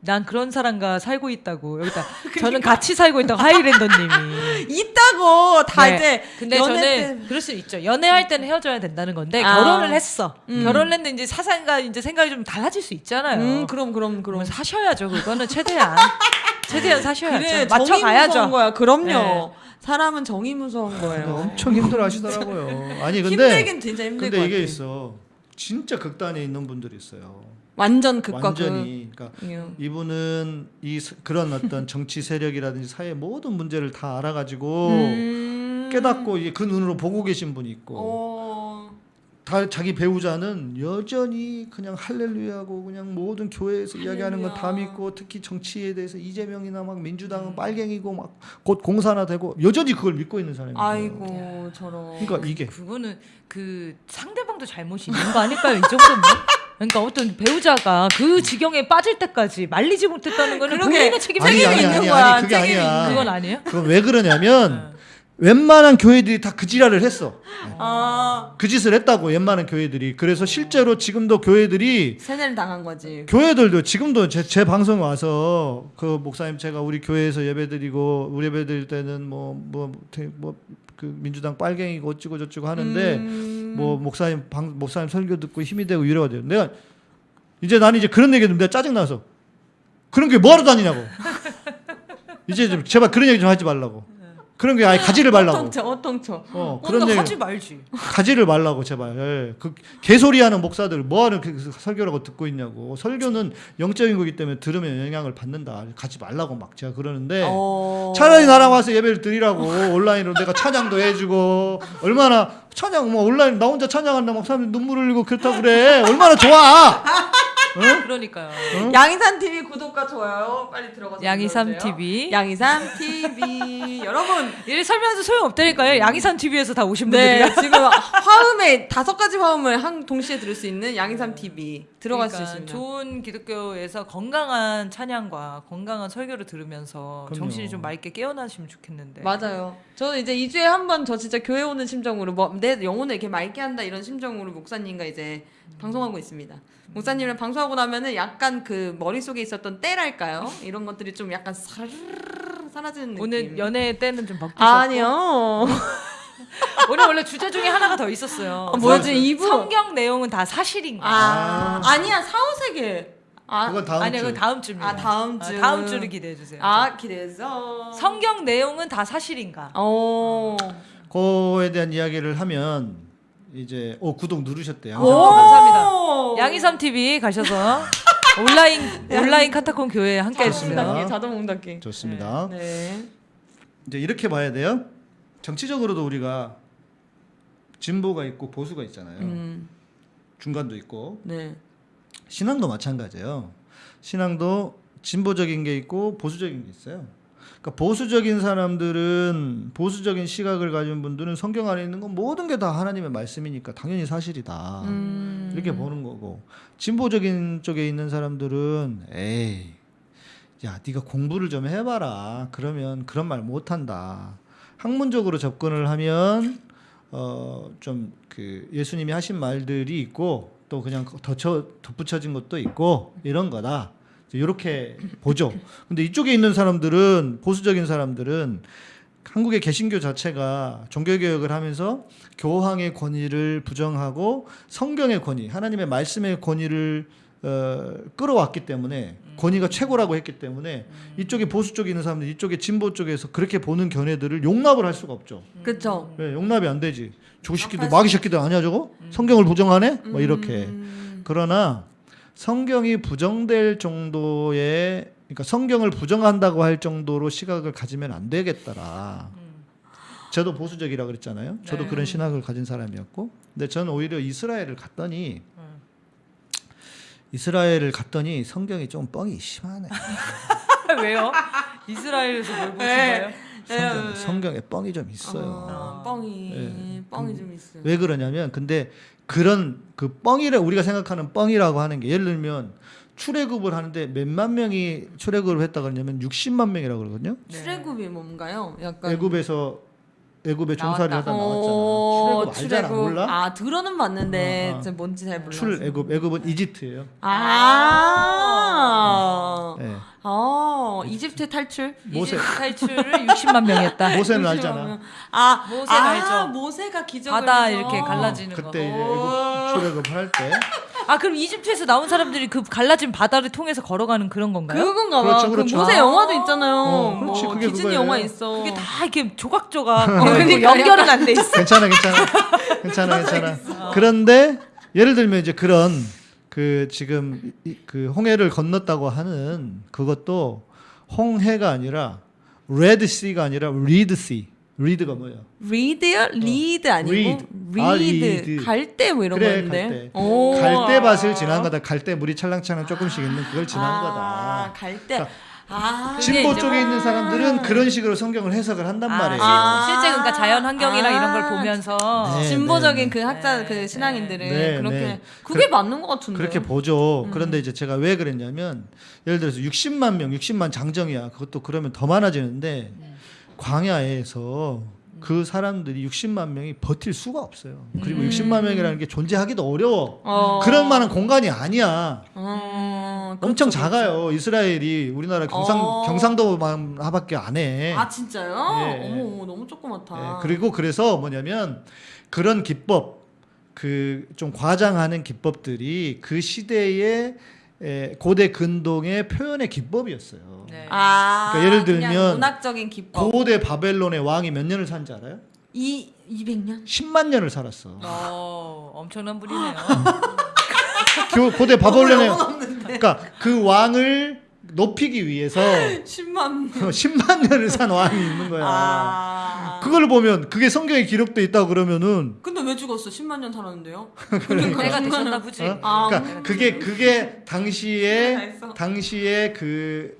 난 그런 사람과 살고 있다고 여기다 저는 같이 살고 있다고 하이랜더님이
있다고 다
네.
이제
근데
연애
저는
때-
그럴 수 있죠 연애할 때는 헤어져야 된다는 건데
아.
결혼을 했어
음.
결혼을 했는데 이제 사상과 이제 생각이 좀 달라질 수 있잖아요
음, 그럼 그럼 그럼.
사셔야죠 그거는 최대한 최대한 사셔야죠
그래,
맞춰가야죠
무서운 거야. 그럼요.
네.
사람은 정이 무서운 거예요.
엄청 힘들어 하시더라고요. 아니 근데
힘들긴 진짜 힘들 것
근데. 이게 있어. 진짜 극단에 있는 분들이 있어요.
완전 극과
완전히 그러니까
극. 예.
이분은 이 스- 그런 어떤 정치 세력이라든지 사회 모든 문제를 다 알아가지고
음.
깨닫고 이제 그 눈으로 보고 계신 분이 있고
어.
다 자기 배우자는 여전히 그냥 할렐루야하고 그냥 모든 교회에서 이야기하는 건다 믿고 특히 정치에 대해서 이재명이나 막 민주당은 빨갱이고 막 곧 공산화 되고 여전히 그걸 믿고 있는 사람이에요.
아이고 저런.
그러니까 이게
그거는 그 상대방도 잘못이 있는 거 아닐까요? 이 정도면? 그러니까 어떤 배우자가 그 지경에 빠질 때까지 말리지 못했다는 거는. 본인의 책임
아니, 아니,
있는
아니,
거야.
아니, 그게 아니야.
있는 건 아니에요?
그건 왜 그러냐면 웬만한 교회들이 다 그 지랄을 했어.
아
그 짓을 했다고 웬만한 교회들이. 그래서 실제로 지금도 교회들이
세뇌를 당한 거지.
교회들도 지금도 제, 제 방송 와서 그 목사님 제가 우리 교회에서 예배드리고 우리 예배드릴 때는 뭐 뭐 뭐 그 민주당 빨갱이고 어찌고 저찌고 하는데
음.
뭐 목사님 방 목사님 설교 듣고 힘이 되고 이래야 돼요. 내가 이제 나는 이제 그런 얘기 듣는데 짜증 나서 그런 게 뭐하러 다니냐고. 이제 좀 제발 그런 얘기 좀 하지 말라고. 그런 게 아예 가지를 말라고.
어통쳐 어통쳐.
어,
그런
얘기
하지 말지.
가지를 말라고 제발. 예. 그 개소리하는 목사들 뭐하는 그 설교라고 듣고 있냐고. 설교는 영적인 거기 때문에 들으면 영향을 받는다. 가지 말라고 막 제가 그러는데
어.
차라리 나랑 와서 예배를 드리라고 온라인으로 내가 찬양도 해주고 얼마나 찬양 뭐 온라인 나 혼자 찬양한다 막 사람들이 눈물 흘리고 그렇다 그래 얼마나 좋아.
그러니까요.
양이산 TV 구독과 좋아요 빨리 들어가서
양이삼
눌러주세요.
TV.
양이삼 TV 여러분
이 설명해도 소용 없다니까요. 양이산 TV에서 다 오신
네
분들이라.
지금 화음에 다섯 가지 화음을 한 동시에 들을 수 있는 양이삼 TV 들어갈 수
그러니까
있습니다.
좋은 기독교에서 건강한 찬양과 건강한 설교를 들으면서
그럼요.
정신이 좀 맑게 깨어나시면 좋겠는데.
맞아요. 저는 이제 2 주에 한 번 저 진짜 교회 오는 심정으로 뭐 내 영혼을 이렇게 맑게 한다 이런 심정으로 목사님과 이제 방송하고 있습니다. 목사님을 방송하고 나면은 약간 그 머릿속에 있었던 때랄까요? 이런 것들이 좀 약간 사르르 사라지는 느낌.
오늘 연애 때는 좀 바뀌셨고
아니요.
오늘 원래 주제 중에 하나가 더 있었어요.
아, 뭐였지? 이부?
성경 내용은 다 사실인가?
아, 아니야 사후세계. 아,
그건 다음
아니요,
주.
그건 다음 주입니다.
아, 다음 주.
다음 주를 기대해 주세요.
아 기대해서.
성경 내용은 다 사실인가?
어.
그거에 대한 이야기를 하면 이제 오 구독 누르셨대요.
오, 감사합니다. 양이삼 TV 가셔서 온라인 온라인 카타콤 교회 함께. 해주세요.
자동 닫기.
좋습니다.
네.
이제 이렇게 봐야 돼요. 정치적으로도 우리가 진보가 있고 보수가 있잖아요.
음.
중간도 있고
네.
신앙도 마찬가지예요. 신앙도 진보적인 게 있고 보수적인 게 있어요. 그러니까 보수적인 사람들은 보수적인 시각을 가진 분들은 성경 안에 있는 건 모든 게 다 하나님의 말씀이니까 당연히 사실이다.
음.
이렇게 보는 거고 진보적인 쪽에 있는 사람들은 에이 야 네가 공부를 좀 해봐라 그러면 그런 말 못한다 학문적으로 접근을 하면 어 좀 그 예수님이 하신 말들이 있고 또 그냥 덧붙여진 것도 있고 이런 거다 이렇게 보죠 근데 이쪽에 있는 사람들은 보수적인 사람들은 한국의 개신교 자체가 종교개혁을 하면서 교황의 권위를 부정하고 성경의 권위, 하나님의 말씀의 권위를 어, 끌어왔기 때문에 권위가 최고라고 했기 때문에 이쪽에 보수 쪽에 있는 사람들, 이쪽에 진보 쪽에서 그렇게 보는 견해들을 용납을 할 수가 없죠.
그쵸.
왜 용납이 안 되지? 조식기도 마귀 새끼들 아니야 저거? 성경을 부정하네? 뭐 이렇게.
음.
그러나 성경이 부정될 정도의 그러니까 성경을 부정한다고 할 정도로 시각을 가지면 안 되겠더라. 저도 보수적이라 그랬잖아요. 저도
네.
그런 신학을 가진 사람이었고, 근데 저는 오히려 이스라엘을 갔더니 이스라엘을 갔더니 성경이 좀 뻥이 심하네.
왜요? 이스라엘에서 뭘 보신
네.
거예요?
성경, 성경에 뻥이 좀 있어요.
어, 뻥이
예.
뻥이 좀 있어요.
왜 그러냐면 근데 그런 그 뻥이라 우리가 생각하는 뻥이라고 하는 게 예를 들면 출애굽을 하는데 몇만 명이 출애굽을 했다 그러냐면 60만 명이라고 그러거든요.
출애굽이 뭔가요? 약간
애굽에서 애굽에 종살이. 하다 나왔잖아.
어,
출애굽 알잖아. 몰라?
아 들어는 봤는데
어, 어.
진짜 뭔지 잘 몰라.
출애굽 애굽은 이집트예요.
아.
예.
아, 이집트 탈출?
모세.
이집트 탈출을 60만 명이 했다.
모세는 알잖아.
아,
모세
아,
알죠?
모세가 기적을
바다
해서.
이렇게 갈라지는 거.
그때 출애굽 할 때.
아 그럼 이집트에서 나온 사람들이 그 갈라진 바다를 통해서 걸어가는 그런 건가요?
그건가 봐.
그렇죠,
그
그렇죠.
모세 영화도 있잖아요.
어, 그렇지,
뭐
그게
디즈니
그거예요.
영화 있어.
그게 다 이렇게 조각조각
어, 그러니까
연결은 안 돼 있어.
괜찮아, 괜찮아, 괜찮아, 괜찮아. 그런데 예를 들면 이제 그런 그 지금 이- 그 홍해를 건넜다고 하는 그것도 홍해가 아니라 Red Sea가 아니라 Reed Sea, reed가 뭐예요?
Reed요? 리드 아니고
reed. 아,
reed
reed.
갈대 뭐 이런
그래
거였는데.
갈대.
오.
갈대 밭을 지난 거다. 갈대 물이 찰랑찰랑 조금씩 있는 그걸 지난
아,
거다.
갈대.
그러니까
아.
진보 쪽에 있는 사람들은
아.
그런 식으로 성경을 해석을 한단 말이에요.
아.
실제 그러니까 자연 환경이랑
아.
이런 걸 보면서
네.
진보적인 그 학자
네,
그 신앙인들은
네,
그렇게
네.
그게 맞는 것 같은데.
그렇게 보죠. 그런데 이제 제가 왜 그랬냐면 예를 들어서 60만 명, 60만 장정이야. 그것도 그러면 더 많아지는데 광야에서 그 사람들이 60만 명이 버틸 수가 없어요. 그리고 60만 명이라는 게 존재하기도 어려워.
어.
그럴 만한 공간이 아니야.
어,
엄청
그렇죠,
작아요. 이스라엘이 우리나라 경상
어.
경상도만 하밖에 안 해.
그렇죠. 아 진짜요?
네.
어머 너무 조그맣다.
예, 그리고 그래서 뭐냐면 그런 기법 그 좀 과장하는 기법들이 그 시대의 에, 고대 근동의 표현의 기법이었어요.
네.
아
그러니까 예를 들면
문학적인 기법.
고대 바벨론의 왕이 몇 년을 산지 알아요?
이 200년?
10만 년을 살았어.
어, 엄청난 분이네요.
교- 고대 바벨론의. 그러니까 그 왕을 높이기 위해서
10만.
10만 년을 산 왕이 있는 거야.
아.
그걸 보면 그게 성경에 기록돼 있다고 그러면은
근데 왜 죽었어? 10만 년 살았는데요?
내가 되셨나 보지.
어?
아,
그러니까 그게 그게
다
당시에. 당시에 그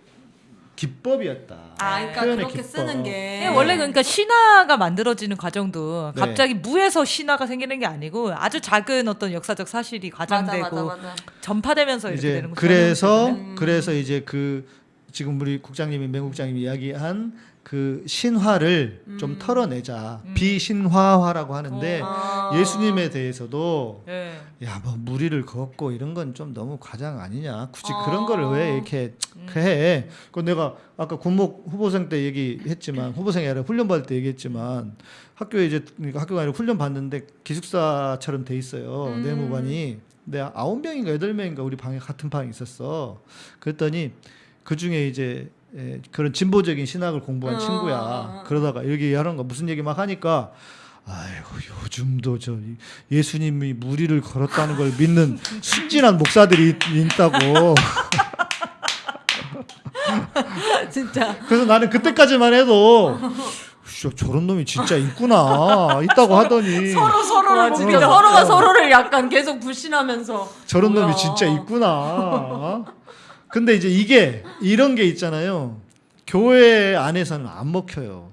기법이었다.
아, 그러니까 그렇게
기법.
쓰는 게
예, 원래 그러니까 신화가 만들어지는 과정도
네.
갑자기 무에서 신화가 생기는 게 아니고 아주 작은 어떤 역사적 사실이
맞아
과장되고
맞아 맞아.
전파되면서 이렇게 되는 거죠.
그래서
음.
그래서 이제 그 지금 우리 국장님이 맹국장님이 이야기한 그 신화를 좀
음.
털어내자
음.
비신화화라고 하는데
아.
예수님에 대해서도
예.
야뭐 무리를 걷고 이런 건 좀 너무 과장 아니냐 굳이
어.
그런 거를 왜 이렇게 해? 그 내가 아까 군목 후보생 때 얘기했지만 후보생이 아니라 훈련 받을 때 얘기했지만 학교에 이제 그러니까 학교가 아니라 훈련 받는데 기숙사처럼 돼 있어요
음.
내무반이 내가 아홉 명인가 여덟 명인가 우리 방에 같은 방에 있었어 그랬더니 그 중에 이제 에, 그런 진보적인 신학을 공부한
어.
친구야 그러다가 여기 하는 거 무슨 얘기 막 하니까 아이고 요즘도 저 이- 예수님이 무리를 걸었다는 걸 믿는 순진한 목사들이 있- 있다고.
진짜
그래서 나는 그때까지만 해도 씨, 저런 놈이 진짜 있구나 있다고 하더니
서로 서로를
진짜.
믿어. 서로가
어.
서로를 약간 계속 불신하면서
저런
뭐야.
놈이 진짜 있구나. 근데 이제 이게 이런 게 있잖아요. 교회 안에서는 안 먹혀요.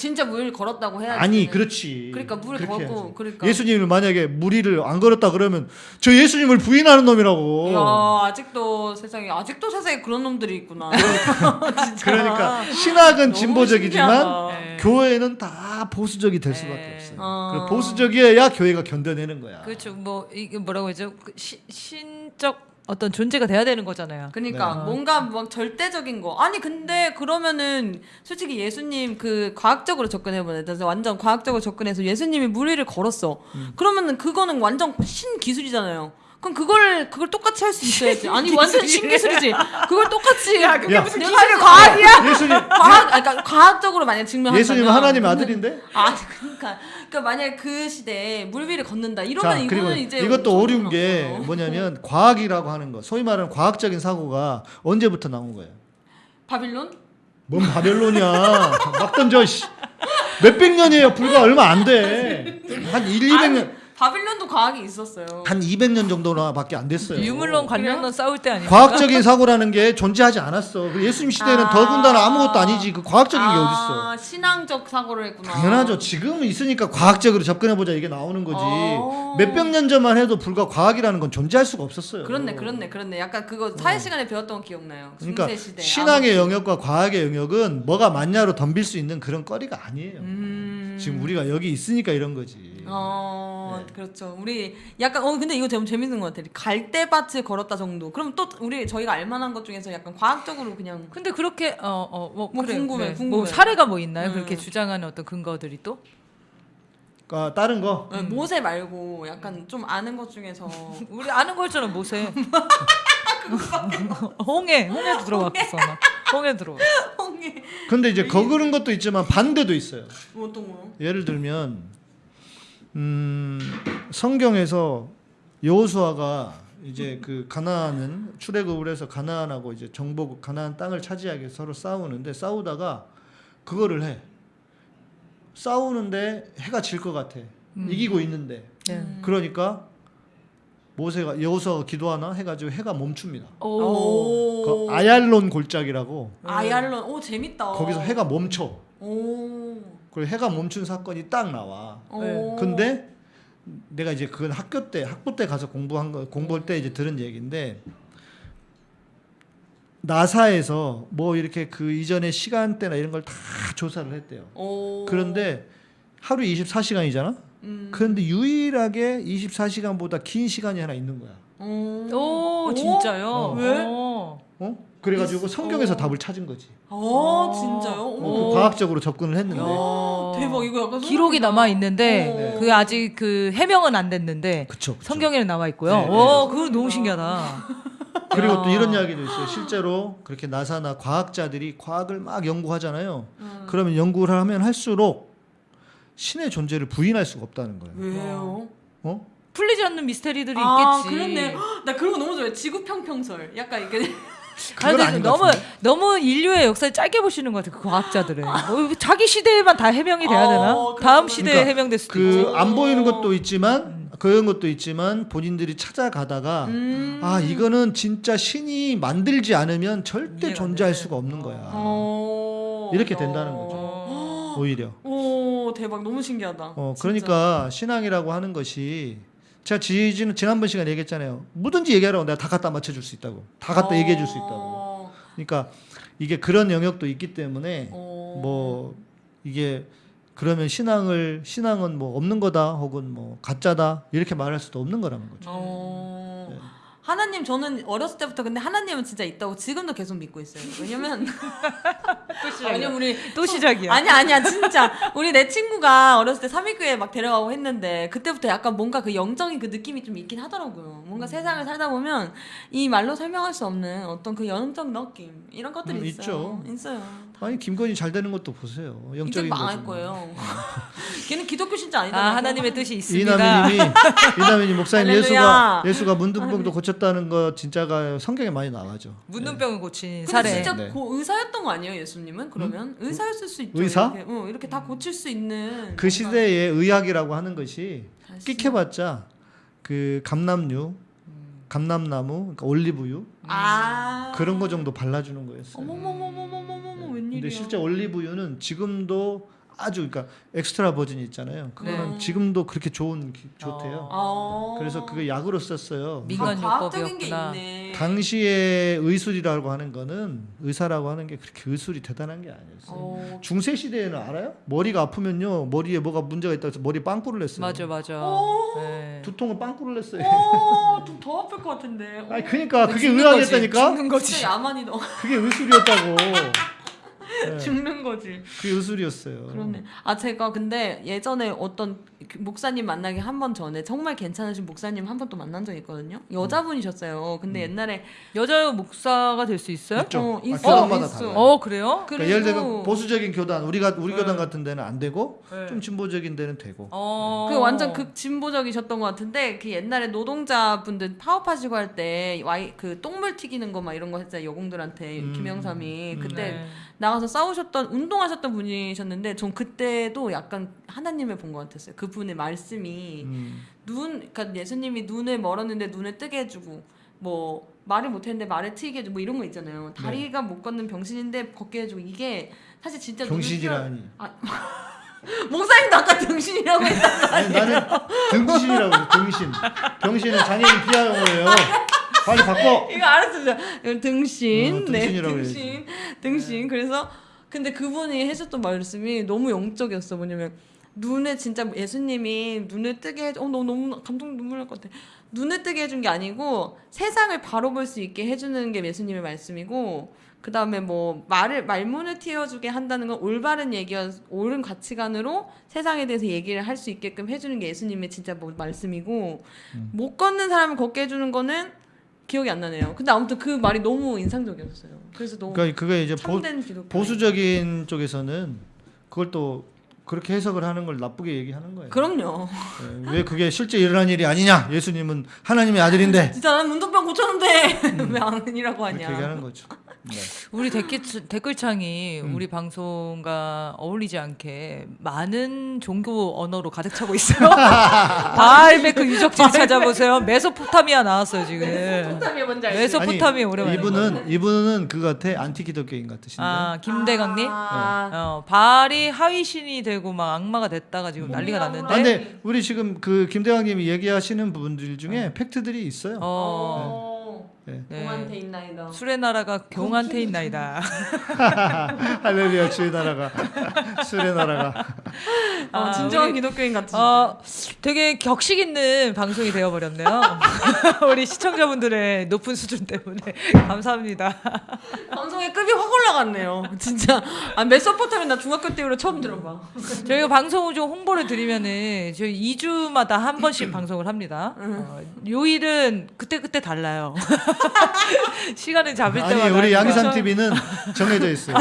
진짜 물 걸었다고 해야지.
아니 그렇지.
그러니까 물
그렇게
걸고. 그러니까.
예수님을 만약에 무리를 안 걸었다 그러면 저 예수님을 부인하는 놈이라고.
야 아직도 세상에 아직도 세상에 그런 놈들이 있구나.
그러니까 신학은 진보적이지만.
네.
교회는 다 보수적이 될 수밖에
네.
없어요.
어.
그리고 보수적이어야 교회가 견뎌내는 거야.
그렇죠. 뭐 이게 뭐라고 하죠? 그 시, 신적 어떤 존재가 돼야 되는 거잖아요.
그러니까
네.
뭔가 막 절대적인 거 아니 근데 그러면은 솔직히 예수님 그 과학적으로 접근해 보내 완전 과학적으로 접근해서 예수님이 무리를 걸었어
음.
그러면 그거는 완전 신 기술이잖아요 그럼 그걸 그걸 똑같이 할 수 있어야지 아니 완전 신기술이지 그걸 똑같이 야
그게
무슨 기술이 과학이야
예수님
과학 그러니까 과학적으로 만약 증명한다면
예수님은 하나님의
근데-
아들인데?
아 그러니까 그러니까 만약 그 시대에 물 위를 걷는다 이러면
자
이거는 이제
이것도 어려운 게
나빠요.
뭐냐면 과학이라고 하는 거, 소위 말하는 과학적인 사고가 언제부터 나온 거예요?
바빌론
뭔 바벨론이야? 막 던져. 씨. 몇백 년이에요. 불과 얼마 안 돼. 한 1, 200년.
바빌론도 과학이 있었어요.
한 200년 정도나밖에 안 됐어요.
유물론 관련론 싸울 때 아니에요?
과학적인 사고라는 게 존재하지 않았어. 그 예수님 시대에는
아.
더군다나 아무것도 아니지. 그 과학적인 게 어딨어.
아, 신앙적 사고를 했구나.
당연하죠. 지금 있으니까 과학적으로 접근해보자 이게 나오는 거지.
어.
몇백 년 전만 해도 불과 과학이라는 건 존재할 수가 없었어요.
그렇네, 그렇네, 그렇네. 약간 그거 사회 시간에 배웠던 거 기억나요.
그러니까
중세 시대.
신앙의
아무튼.
영역과 과학의 영역은 뭐가 맞냐로 덤빌 수 있는 그런 거리가 아니에요.
음.
지금 우리가 여기 있으니까 이런 거지.
어,
네.
그렇죠. 우리 약간 어 근데 이거 좀 재밌는 것 같아. 갈대밭을 걸었다 정도. 그럼 또 우리 저희가 알만한 것 중에서 약간 과학적으로 그냥
근데 그렇게 어어뭐
뭐 궁금해, 궁금해.
뭐 사례가 뭐 있나요?
음.
그렇게 주장하는 어떤 근거들이 또?
그러니까 다른 거
어, 모세 말고 약간 좀 아는 것 중에서
우리 아는 거 있잖아 모세. 홍해 홍해 들어왔어 나. 홍해 들어.
홍해
근데 이제 거그른 것도 있지만 반대도 있어요.
뭐 어떤 거?
예를 들면 음, 성경에서 여호수아가 이제 그 가나안은 출애굽을 해서 가나안하고 이제 정복 가나안 땅을 차지하기 위해서 서로 싸우는데 싸우다가 그거를 해. 싸우는데 해가 질 것 같아. 이기고 있는데.
네.
그러니까 모세가 여기서 기도하나 해가지고 해가 멈춥니다.
오.
그 아얄론 골짜기라고
아얄론. 오 재밌다.
거기서 해가 멈춰.
오.
그리고 해가 멈춘 사건이 딱 나와.
오.
네.
근데 내가 이제 그건 학교 때 학부 때 가서 공부한 거 공부할 때 이제 들은 얘기인데 나사에서 뭐 이렇게 그 이전의 시간대나 이런 걸 다 조사를 했대요.
오.
그런데 하루 24시간이잖아.
음.
그런데 유일하게 24시간보다 긴 시간이 하나 있는 거야.
오.
오, 진짜요?
어.
왜?
어.
어? 그래가지고 성경에서
어.
답을 찾은 거지.
어, 진짜요?
어,
어머.
그 과학적으로 접근을 했는데.
어.
대박 이거 약간
기록이. 남아 있는데
어.
그 아직 그 해명은 안 됐는데
그쵸. 그쵸.
성경에는 나와 있고요.
네, 네.
오, 그거 너무 신기하다.
그리고
야.
또 이런 이야기도 있어요. 실제로 그렇게 나사나 과학자들이 과학을 막 연구하잖아요.
음.
그러면 연구를 하면 할수록 신의 존재를 부인할 수가 없다는 거예요.
왜요?
어?
풀리지 않는 미스테리들이
아,
있겠지.
그렇네. 헉, 나 그런 거 너무 좋아해. 지구평평설. 약간 이게
아닌 것
너무? 너무 인류의 역사를 짧게 보시는 것 같아. 그 과학자들은 뭐 자기 시대에만 다 해명이 돼야 되나?
어, 그렇구나.
다음 시대에
그러니까
해명될 수도 있지.
그안 보이는 것도 있지만 그런 것도 있지만 본인들이 찾아가다가
음.
아 이거는 진짜 신이 만들지 않으면 절대 존재할
돼.
수가 없는 거야.
어.
이렇게
야.
된다는 거죠.
어.
오히려.
오, 대박. 너무 신기하다.
어
진짜.
그러니까 신앙이라고 하는 것이 제가 지지는 지난번 시간에 얘기했잖아요. 뭐든지 얘기하라고 내가 다 갖다 맞춰줄 수 있다고. 다 갖다 얘기해 줄 수 있다고.
어.
그러니까 이게 그런 영역도 있기 때문에
어.
뭐 이게 그러면 신앙을 신앙은 뭐 없는 거다 혹은 뭐 가짜다 이렇게 말할 수도 없는 거라는 거죠.
어.
네.
하나님 저는 어렸을 때부터 근데 하나님은 진짜 있다고 지금도 계속 믿고 있어요. 왜냐면 왜냐면 우리
또 시작이야.
아니 아니야 진짜 우리 내 친구가 어렸을 때 삼위교회 막 데려가고 했는데 그때부터 약간 뭔가 그 영적인 그 느낌이 좀 있긴 하더라고요. 뭔가 세상을 살다 보면 이 말로 설명할 수 없는 어떤 그 영적 느낌 이런 것들이
음,
있어요.
있죠.
있어요.
아니 김건희 잘 되는 것도 보세요. 영적인
망할
거지.
거예요. 걔는 기독교 신자 아니잖아.
아 하나님의 뜻이 있습니다.
이남희님이 이남희님 목사님. 예수가 예수가 문둥병도 고쳤다는 거 진짜가 성경에 많이 나와죠.
문둥병을 고친
근데
사례.
진짜
네.
고, 의사였던 거 아니에요, 예수님은? 그러면 의사였을 수 있죠.
의사?
이렇게, 응, 이렇게 다 고칠 수 있는.
그 시대에 의학이라고 하는 것이 끽해봤자 그 감남류, 감남나무, 그러니까 올리브유
아
그런 거 정도 발라주는 거였어요.
어머머머머머머
근데 실제 올리브유는 지금도 아주 그러니까 엑스트라 버진이 있잖아요. 그거는
네.
지금도 그렇게 좋은 기- 좋대요.
아.
그래서 그게 약으로 썼어요.
민간
아, 과학적인 게
요법이었구나.
있네.
당시에 의술이라고 하는 거는 의사라고 하는 게 그렇게 의술이 대단한 게 아니었어요.
어.
중세 시대에는 알아요? 머리가 아프면요 머리에 뭐가 문제가 있다고 해서 머리 빵꾸를 냈어요.
맞아 맞아.
오.
네.
두통은 빵꾸를 냈어요.
어, 좀 더 아플 것 같은데.
아니 그러니까 그게
죽는
의학이었다니까.
죽는 거지.
진짜 야만이 너
그게 의술이었다고. 네,
죽는 거지.
그게 의술이었어요.
그렇네. 아 제가 근데 예전에 어떤 그 목사님 만나기 한 번 전에 정말 괜찮으신 목사님 한 번 또 만난 적 있거든요. 여자분이셨어요. 근데 옛날에
여자 목사가 될 수 있어요?
있죠.
어,
아,
있어,
교단마다
있어.
달라요.
어 그래요?
그러니까 예를 들면 보수적인 교단 우리가 우리
네.
교단 같은 데는 안 되고
네.
좀 진보적인 데는 되고.
어.
그 완전 극 진보적이셨던 것 같은데 그 옛날에 노동자분들 파업하시고 할 때 와이 그 똥물 튀기는 거 막 이런 거 했잖아요 여공들한테
음.
김영삼이
음.
그때
네.
나가서 싸우셨던 운동하셨던 분이셨는데 전 그때도 약간 하나님을 본 것 같았어요 그분의 말씀이
음.
눈 그러니까 예수님이 눈을 멀었는데 눈을 뜨게 해주고 뭐 말을 못했는데 말을 트이게 해주고 뭐 이런 거 있잖아요 다리가 못 걷는 병신인데 걷게 해주고 이게 사실 진짜
병신이라니.
띄워- 목사님도 아까 병신이라고 했단
아니,
말이에요
나는 등신이라고. 등신. 병신은 장애인 피하용어예요. 빨리 바꿔.
이거 알았습니다. 이거 등신,
어,
네,
등신이라고
등신, 등신. 그래서 근데 그분이 해줬던 말씀이 너무 영적이었어. 뭐냐면 눈에 진짜 예수님이 눈을 뜨게 해줘. 어, 너 너무 감동 눈물 날 것 같아. 눈을 뜨게 해준 게 아니고 세상을 바로 볼 수 있게 해주는 게 예수님의 말씀이고 그 다음에 뭐 말을 말문을 틔워주게 한다는 건 올바른 얘기와 옳은 가치관으로 세상에 대해서 얘기를 할 수 있게끔 해주는 게 예수님의 진짜 뭐 말씀이고 못 걷는 사람을 걷게 해주는 거는 기억이 안 나네요. 근데 아무튼 그 말이 너무 인상적이었어요. 그래서 너무
그러니까 그게 이제 보,
참된 기독교.
보수적인 쪽에서는 그걸 또 그렇게 해석을 하는 걸 나쁘게 얘기하는 거예요.
그럼요.
예, 왜 그게 실제 일어난 일이 아니냐? 예수님은 하나님의 아들인데
진짜 난 문둥병 고쳤는데 왜 아니라고 하냐.
얘기하는 거죠.
우리 댓글, 댓글창이
음.
우리 방송과 어울리지 않게 많은 종교 언어로 가득 차고 있어요. 바알베크 유적지 찾아보세요. 메소포타미아 나왔어요 지금.
포탐이 뭔지 알지?
메소포타미아 오랜만에.
이분은 이분은 그거 같아 안티기독교인 같으신데.
아 김대강님.
아,
어, 바알이 하위 신이 되고 막 악마가 됐다가 지금 난리가
아,
났는데.
근데 우리 지금 그 김대왕님이 얘기하시는 분들 중에 팩트들이 있어요.
어,
어.
네.
네.
공한테 있나이다.
술의 나라가 경한테 있나이다.
할렐루야 주의 나라가 술의 나라가.
어,
아,
진정한 기독교인 같지.
어, 되게 격식 있는 방송이 되어버렸네요. 우리 시청자분들의 높은 수준 때문에 감사합니다.
방송의 급이 확 올라갔네요. 진짜. 아, 메소포타미 나 중학교 때 이후로 처음 들어봐.
저희가 방송을 좀 홍보를 드리면은 저희 2주마다 한 번씩 방송을 합니다. 어, 요일은 그때 그때 달라요. 시간을 잡을
아니
때마다
우리
하니까.
양희삼 TV는 정해져 있어요.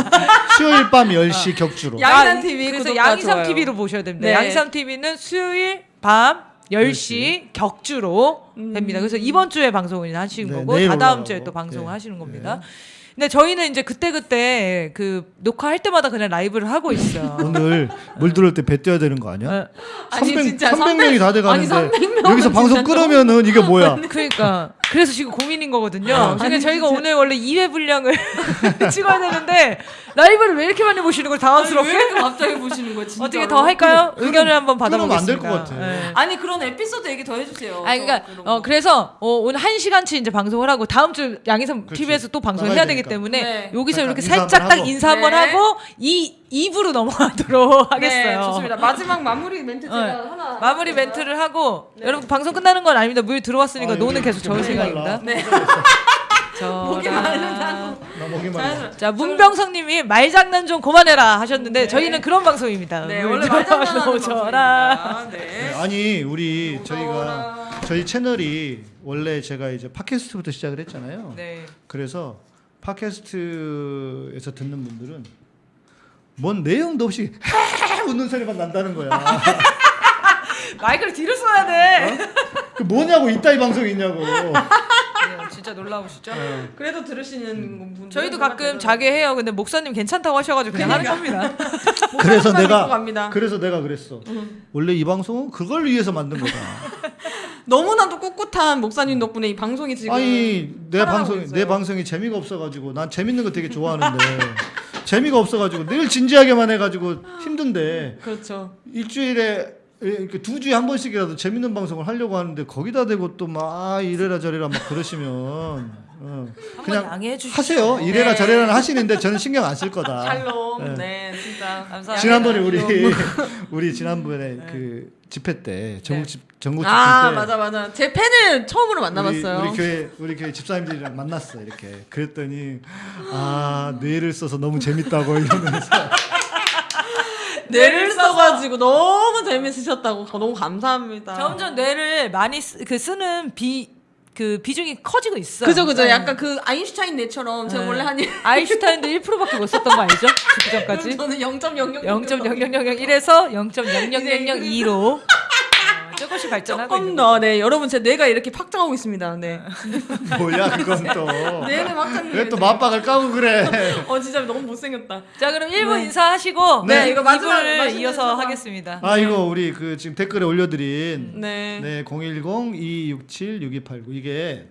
수요일 밤 10시 격주로.
아,
TV
그래서
좋아요.
TV로 보셔야 됩니다.
네.
양희삼 TV는 수요일 밤 10시 격주로 됩니다. 그래서 이번 주에 방송을 하시는
네,
거고 다다음 주에
올라가고.
또 방송을
네.
하시는 겁니다. 근데 저희는 이제 그때 그때 그 녹화할 때마다 그냥 라이브를 하고 있어요.
오늘 물 들어올 때배 떼야 되는 거 아니야?
어,
아니,
300,
진짜
300명이 다 돼가는데
아니, 300
여기서 방송 끊으면은 이게 뭐야?
그러니까 그래서 지금 고민인 거거든요. 그러니까
아니,
저희가
진짜.
오늘 원래 2회 분량을 찍어야 되는데 라이브를 왜 이렇게 많이 보시는
걸왜
당황스럽게?
이렇게 갑자기 보시는 거야, 진짜.
어떻게 더 할까요? 의견을 한번
안될
받아보겠습니다.
것 같아.
네.
아니, 그런 에피소드 얘기 더 해주세요.
아, 그러니까 어
거.
그래서 어, 오늘 한 시간치 이제 방송을 하고 다음 주
그렇지.
TV에서 또 방송을 해야 되기
되니까.
때문에
네.
여기서 이렇게 살짝 딱. 인사 한번
네.
하고 이 2부로 넘어가도록 하겠어요.
네, 좋습니다. 마지막 마무리 멘트 제가
어,
하나.
마무리 멘트를 하고 여러분 방송 끝나는 건 아닙니다. 물 들어왔으니까
아,
노는 계속 저을 생각입니다.
네. 목이 마르다고.
나 목이 말라.
자 문병성님이 말장난 좀 그만해라 하셨는데 저희는 그런 방송입니다.
네,
물
원래
들어오셔라.
방송입니다.
네,
네.
아니 우리 저희가
무서워라.
저희 채널이 원래 제가 이제 팟캐스트부터 시작을 했잖아요.
네.
그래서 팟캐스트에서 듣는 분들은 뭔 내용도 없이 웃는 소리만 난다는 거야.
마이크를 뒤로 써야 돼.
그 뭐냐고 이따 이 방송이 있냐고.
네, 진짜 놀라우시죠?
그래도 들으시는 분.
저희도 가끔 자게 해요. 근데 목사님 괜찮다고 하셔가지고 그냥 하는 겁니다.
그래서 내가
갑니다.
그래서 내가 그랬어. 원래 이 방송은 그걸 위해서 만든 거다.
너무나도 꿋꿋한 목사님 덕분에 이 방송이 지금
아니 내 방송
있어요.
내 방송이 재미가 없어가지고 난 재밌는 거 되게 좋아하는데 재미가 없어가지고 늘 진지하게만 해가지고 힘든데
그렇죠.
일주일에 이렇게 두 주에 한 번씩이라도 재밌는 방송을 하려고 하는데 거기다 대고 또 막 이래라 저래라 막 그러시면 어, 그냥. 하세요 이래라
네.
저래라 하시는데 저는 신경 안 쓸 거다.
샬롬. 네, 진짜
감사합니다.
지난번에 우리 우리 지난번에 그 집회 때 전국 집 전국 집회
아
때
맞아 맞아. 제 팬을 처음으로 만나봤어요.
우리, 우리 교회 우리 교회 집사님들이랑 만났어 이렇게 그랬더니 아 뇌를 써서 너무 재밌다고 이러면서
뇌를 써가지고 너무 재밌으셨다고 너무 감사합니다.
점점 뇌를 많이 쓰, 그 쓰는 비 그 비중이 커지고 있어요.
그죠 그죠.
네.
약간 그 아인슈타인 뇌처럼 제가
네.
원래 한 일-
아인슈타인도 1%밖에 못 썼던 거 알죠? 그 전까지
저는 0.00
0.0001에서 0.0002로 어, 조금씩 발전하고
조금
있는
더 네 여러분 제 뇌가 이렇게 확장하고 있습니다. 네.
뭐야 그건 또
뇌는 확장.
왜또 맞박을 까고 그래
어 진짜 너무 못생겼다.
자 그럼 1부 인사하시고
네,
네,
이거
이거
마지막-
이어서
인사.
하겠습니다.
아 이거 우리 그 지금 댓글에 올려드린
네.
네 010-267-6289 이게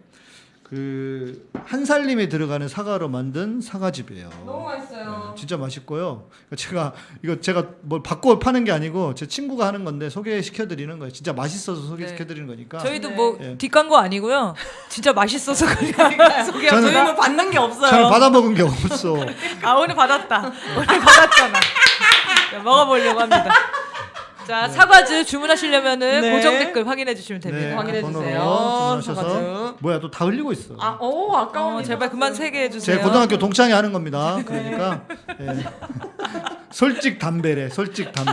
그 한살림에 들어가는 사과로 만든 사과즙이에요
너무 맛있어요.
진짜 맛있고요. 제가 이거 제가 뭘 바꿔 파는 게 아니고 제 친구가 하는 건데 소개시켜 드리는 거예요. 진짜 맛있어서 소개시켜 드리는 거니까.
저희도
네.
뭐
예.
뒷광고 아니고요. 진짜 맛있어서 그냥 소개합니다.
저는-
저희는 받는 게 없어요.
저는 받아 먹은 게 없어.
아 오늘 받았다. 오늘 받았잖아. 자, 먹어보려고 합니다. 자 사과즙 주문하시려면은
네.
고정 댓글 확인해 주시면 됩니다.
확인해
번호로
주세요.
주문하셔서
사과즙.
뭐야 또 다 흘리고 있어.
아, 오 아까워.
어, 제발 그만 세게 해주세요.
제 고등학교 동창이 하는 겁니다. 그러니까 예. 솔직 담배래. 솔직 담배.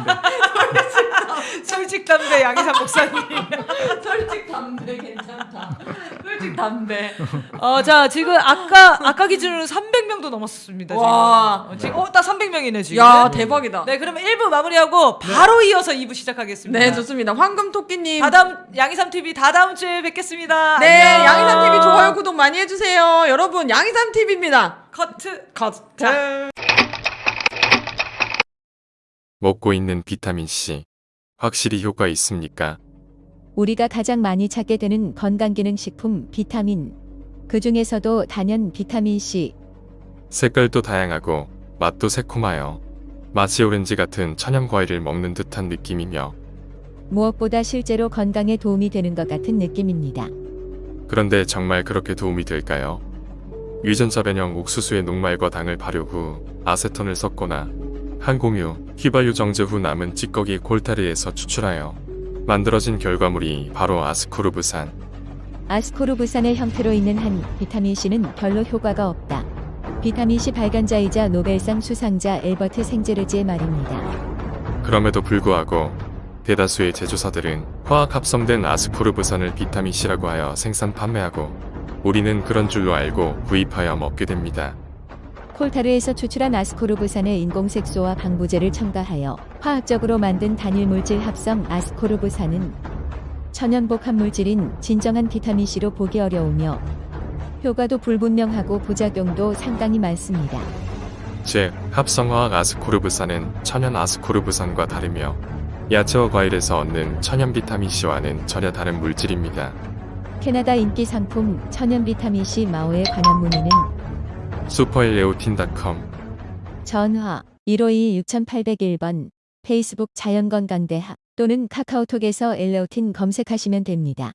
솔직 담배 양희삼 목사님.
솔직 담배 괜찮다. 솔직 담배.
어, 자 지금 아까 아까 기준으로 300명도 넘었습니다.
와.
지금, 어, 지금 어딱 300명이네 지금.
야 대박이다.
네 그러면 1부 마무리하고 바로 이어서 2부 시작하겠습니다.
네 좋습니다. 황금 토끼님.
다다음 양희삼 TV 다다음 주에 뵙겠습니다.
네
안녕.
양이삼 TV 좋아요 구독 많이 해주세요. 여러분 양이삼 TV입니다. 커트 커트.
먹고 있는 비타민 C 확실히 효과 있습니까?
우리가 가장 많이 찾게 되는 건강기능식품 비타민. 그 중에서도 단연 비타민 C.
색깔도 다양하고 맛도 새콤하여 마치 오렌지 같은 천연 과일을 먹는 듯한 느낌이며
무엇보다 실제로 건강에 도움이 되는 것 같은 느낌입니다.
그런데 정말 그렇게 도움이 될까요? 유전자 변형 옥수수의 녹말과 당을 발효 후 아세톤을 섞거나 항공유, 휘발유 정제 후 남은 찌꺼기 콜타르에서 추출하여 만들어진 결과물이 바로 아스코르브산.
아스코르브산의 형태로 있는 한 비타민 C는 별로 효과가 없다. 비타민 C 발간자이자 노벨상 수상자 엘버트 생제르지의 말입니다.
그럼에도 불구하고 대다수의 제조사들은 화학 합성된 아스코르브산을 비타민 C라고 하여 생산 판매하고 우리는 그런 줄로 알고 구입하여 먹게 됩니다.
콜타르에서 추출한 아스코르브산의 인공색소와 방부제를 첨가하여 화학적으로 만든 단일 물질 합성 아스코르브산은 천연 복 합 물질인 진정한 비타민 C로 보기 어려우며 효과도 불분명하고 부작용도 상당히 많습니다.
즉, 합성화학 아스코르브산은 천연 아스코르브산과 다르며 야채와 과일에서 얻는 천연 비타민 C와는 전혀 다른 물질입니다.
캐나다 인기 상품 천연 비타민 C 마오에 관한 문의는
슈퍼일레오틴닷컴
전화 152-6801번 페이스북 자연건강대학 또는 카카오톡에서 엘레오틴 검색하시면 됩니다.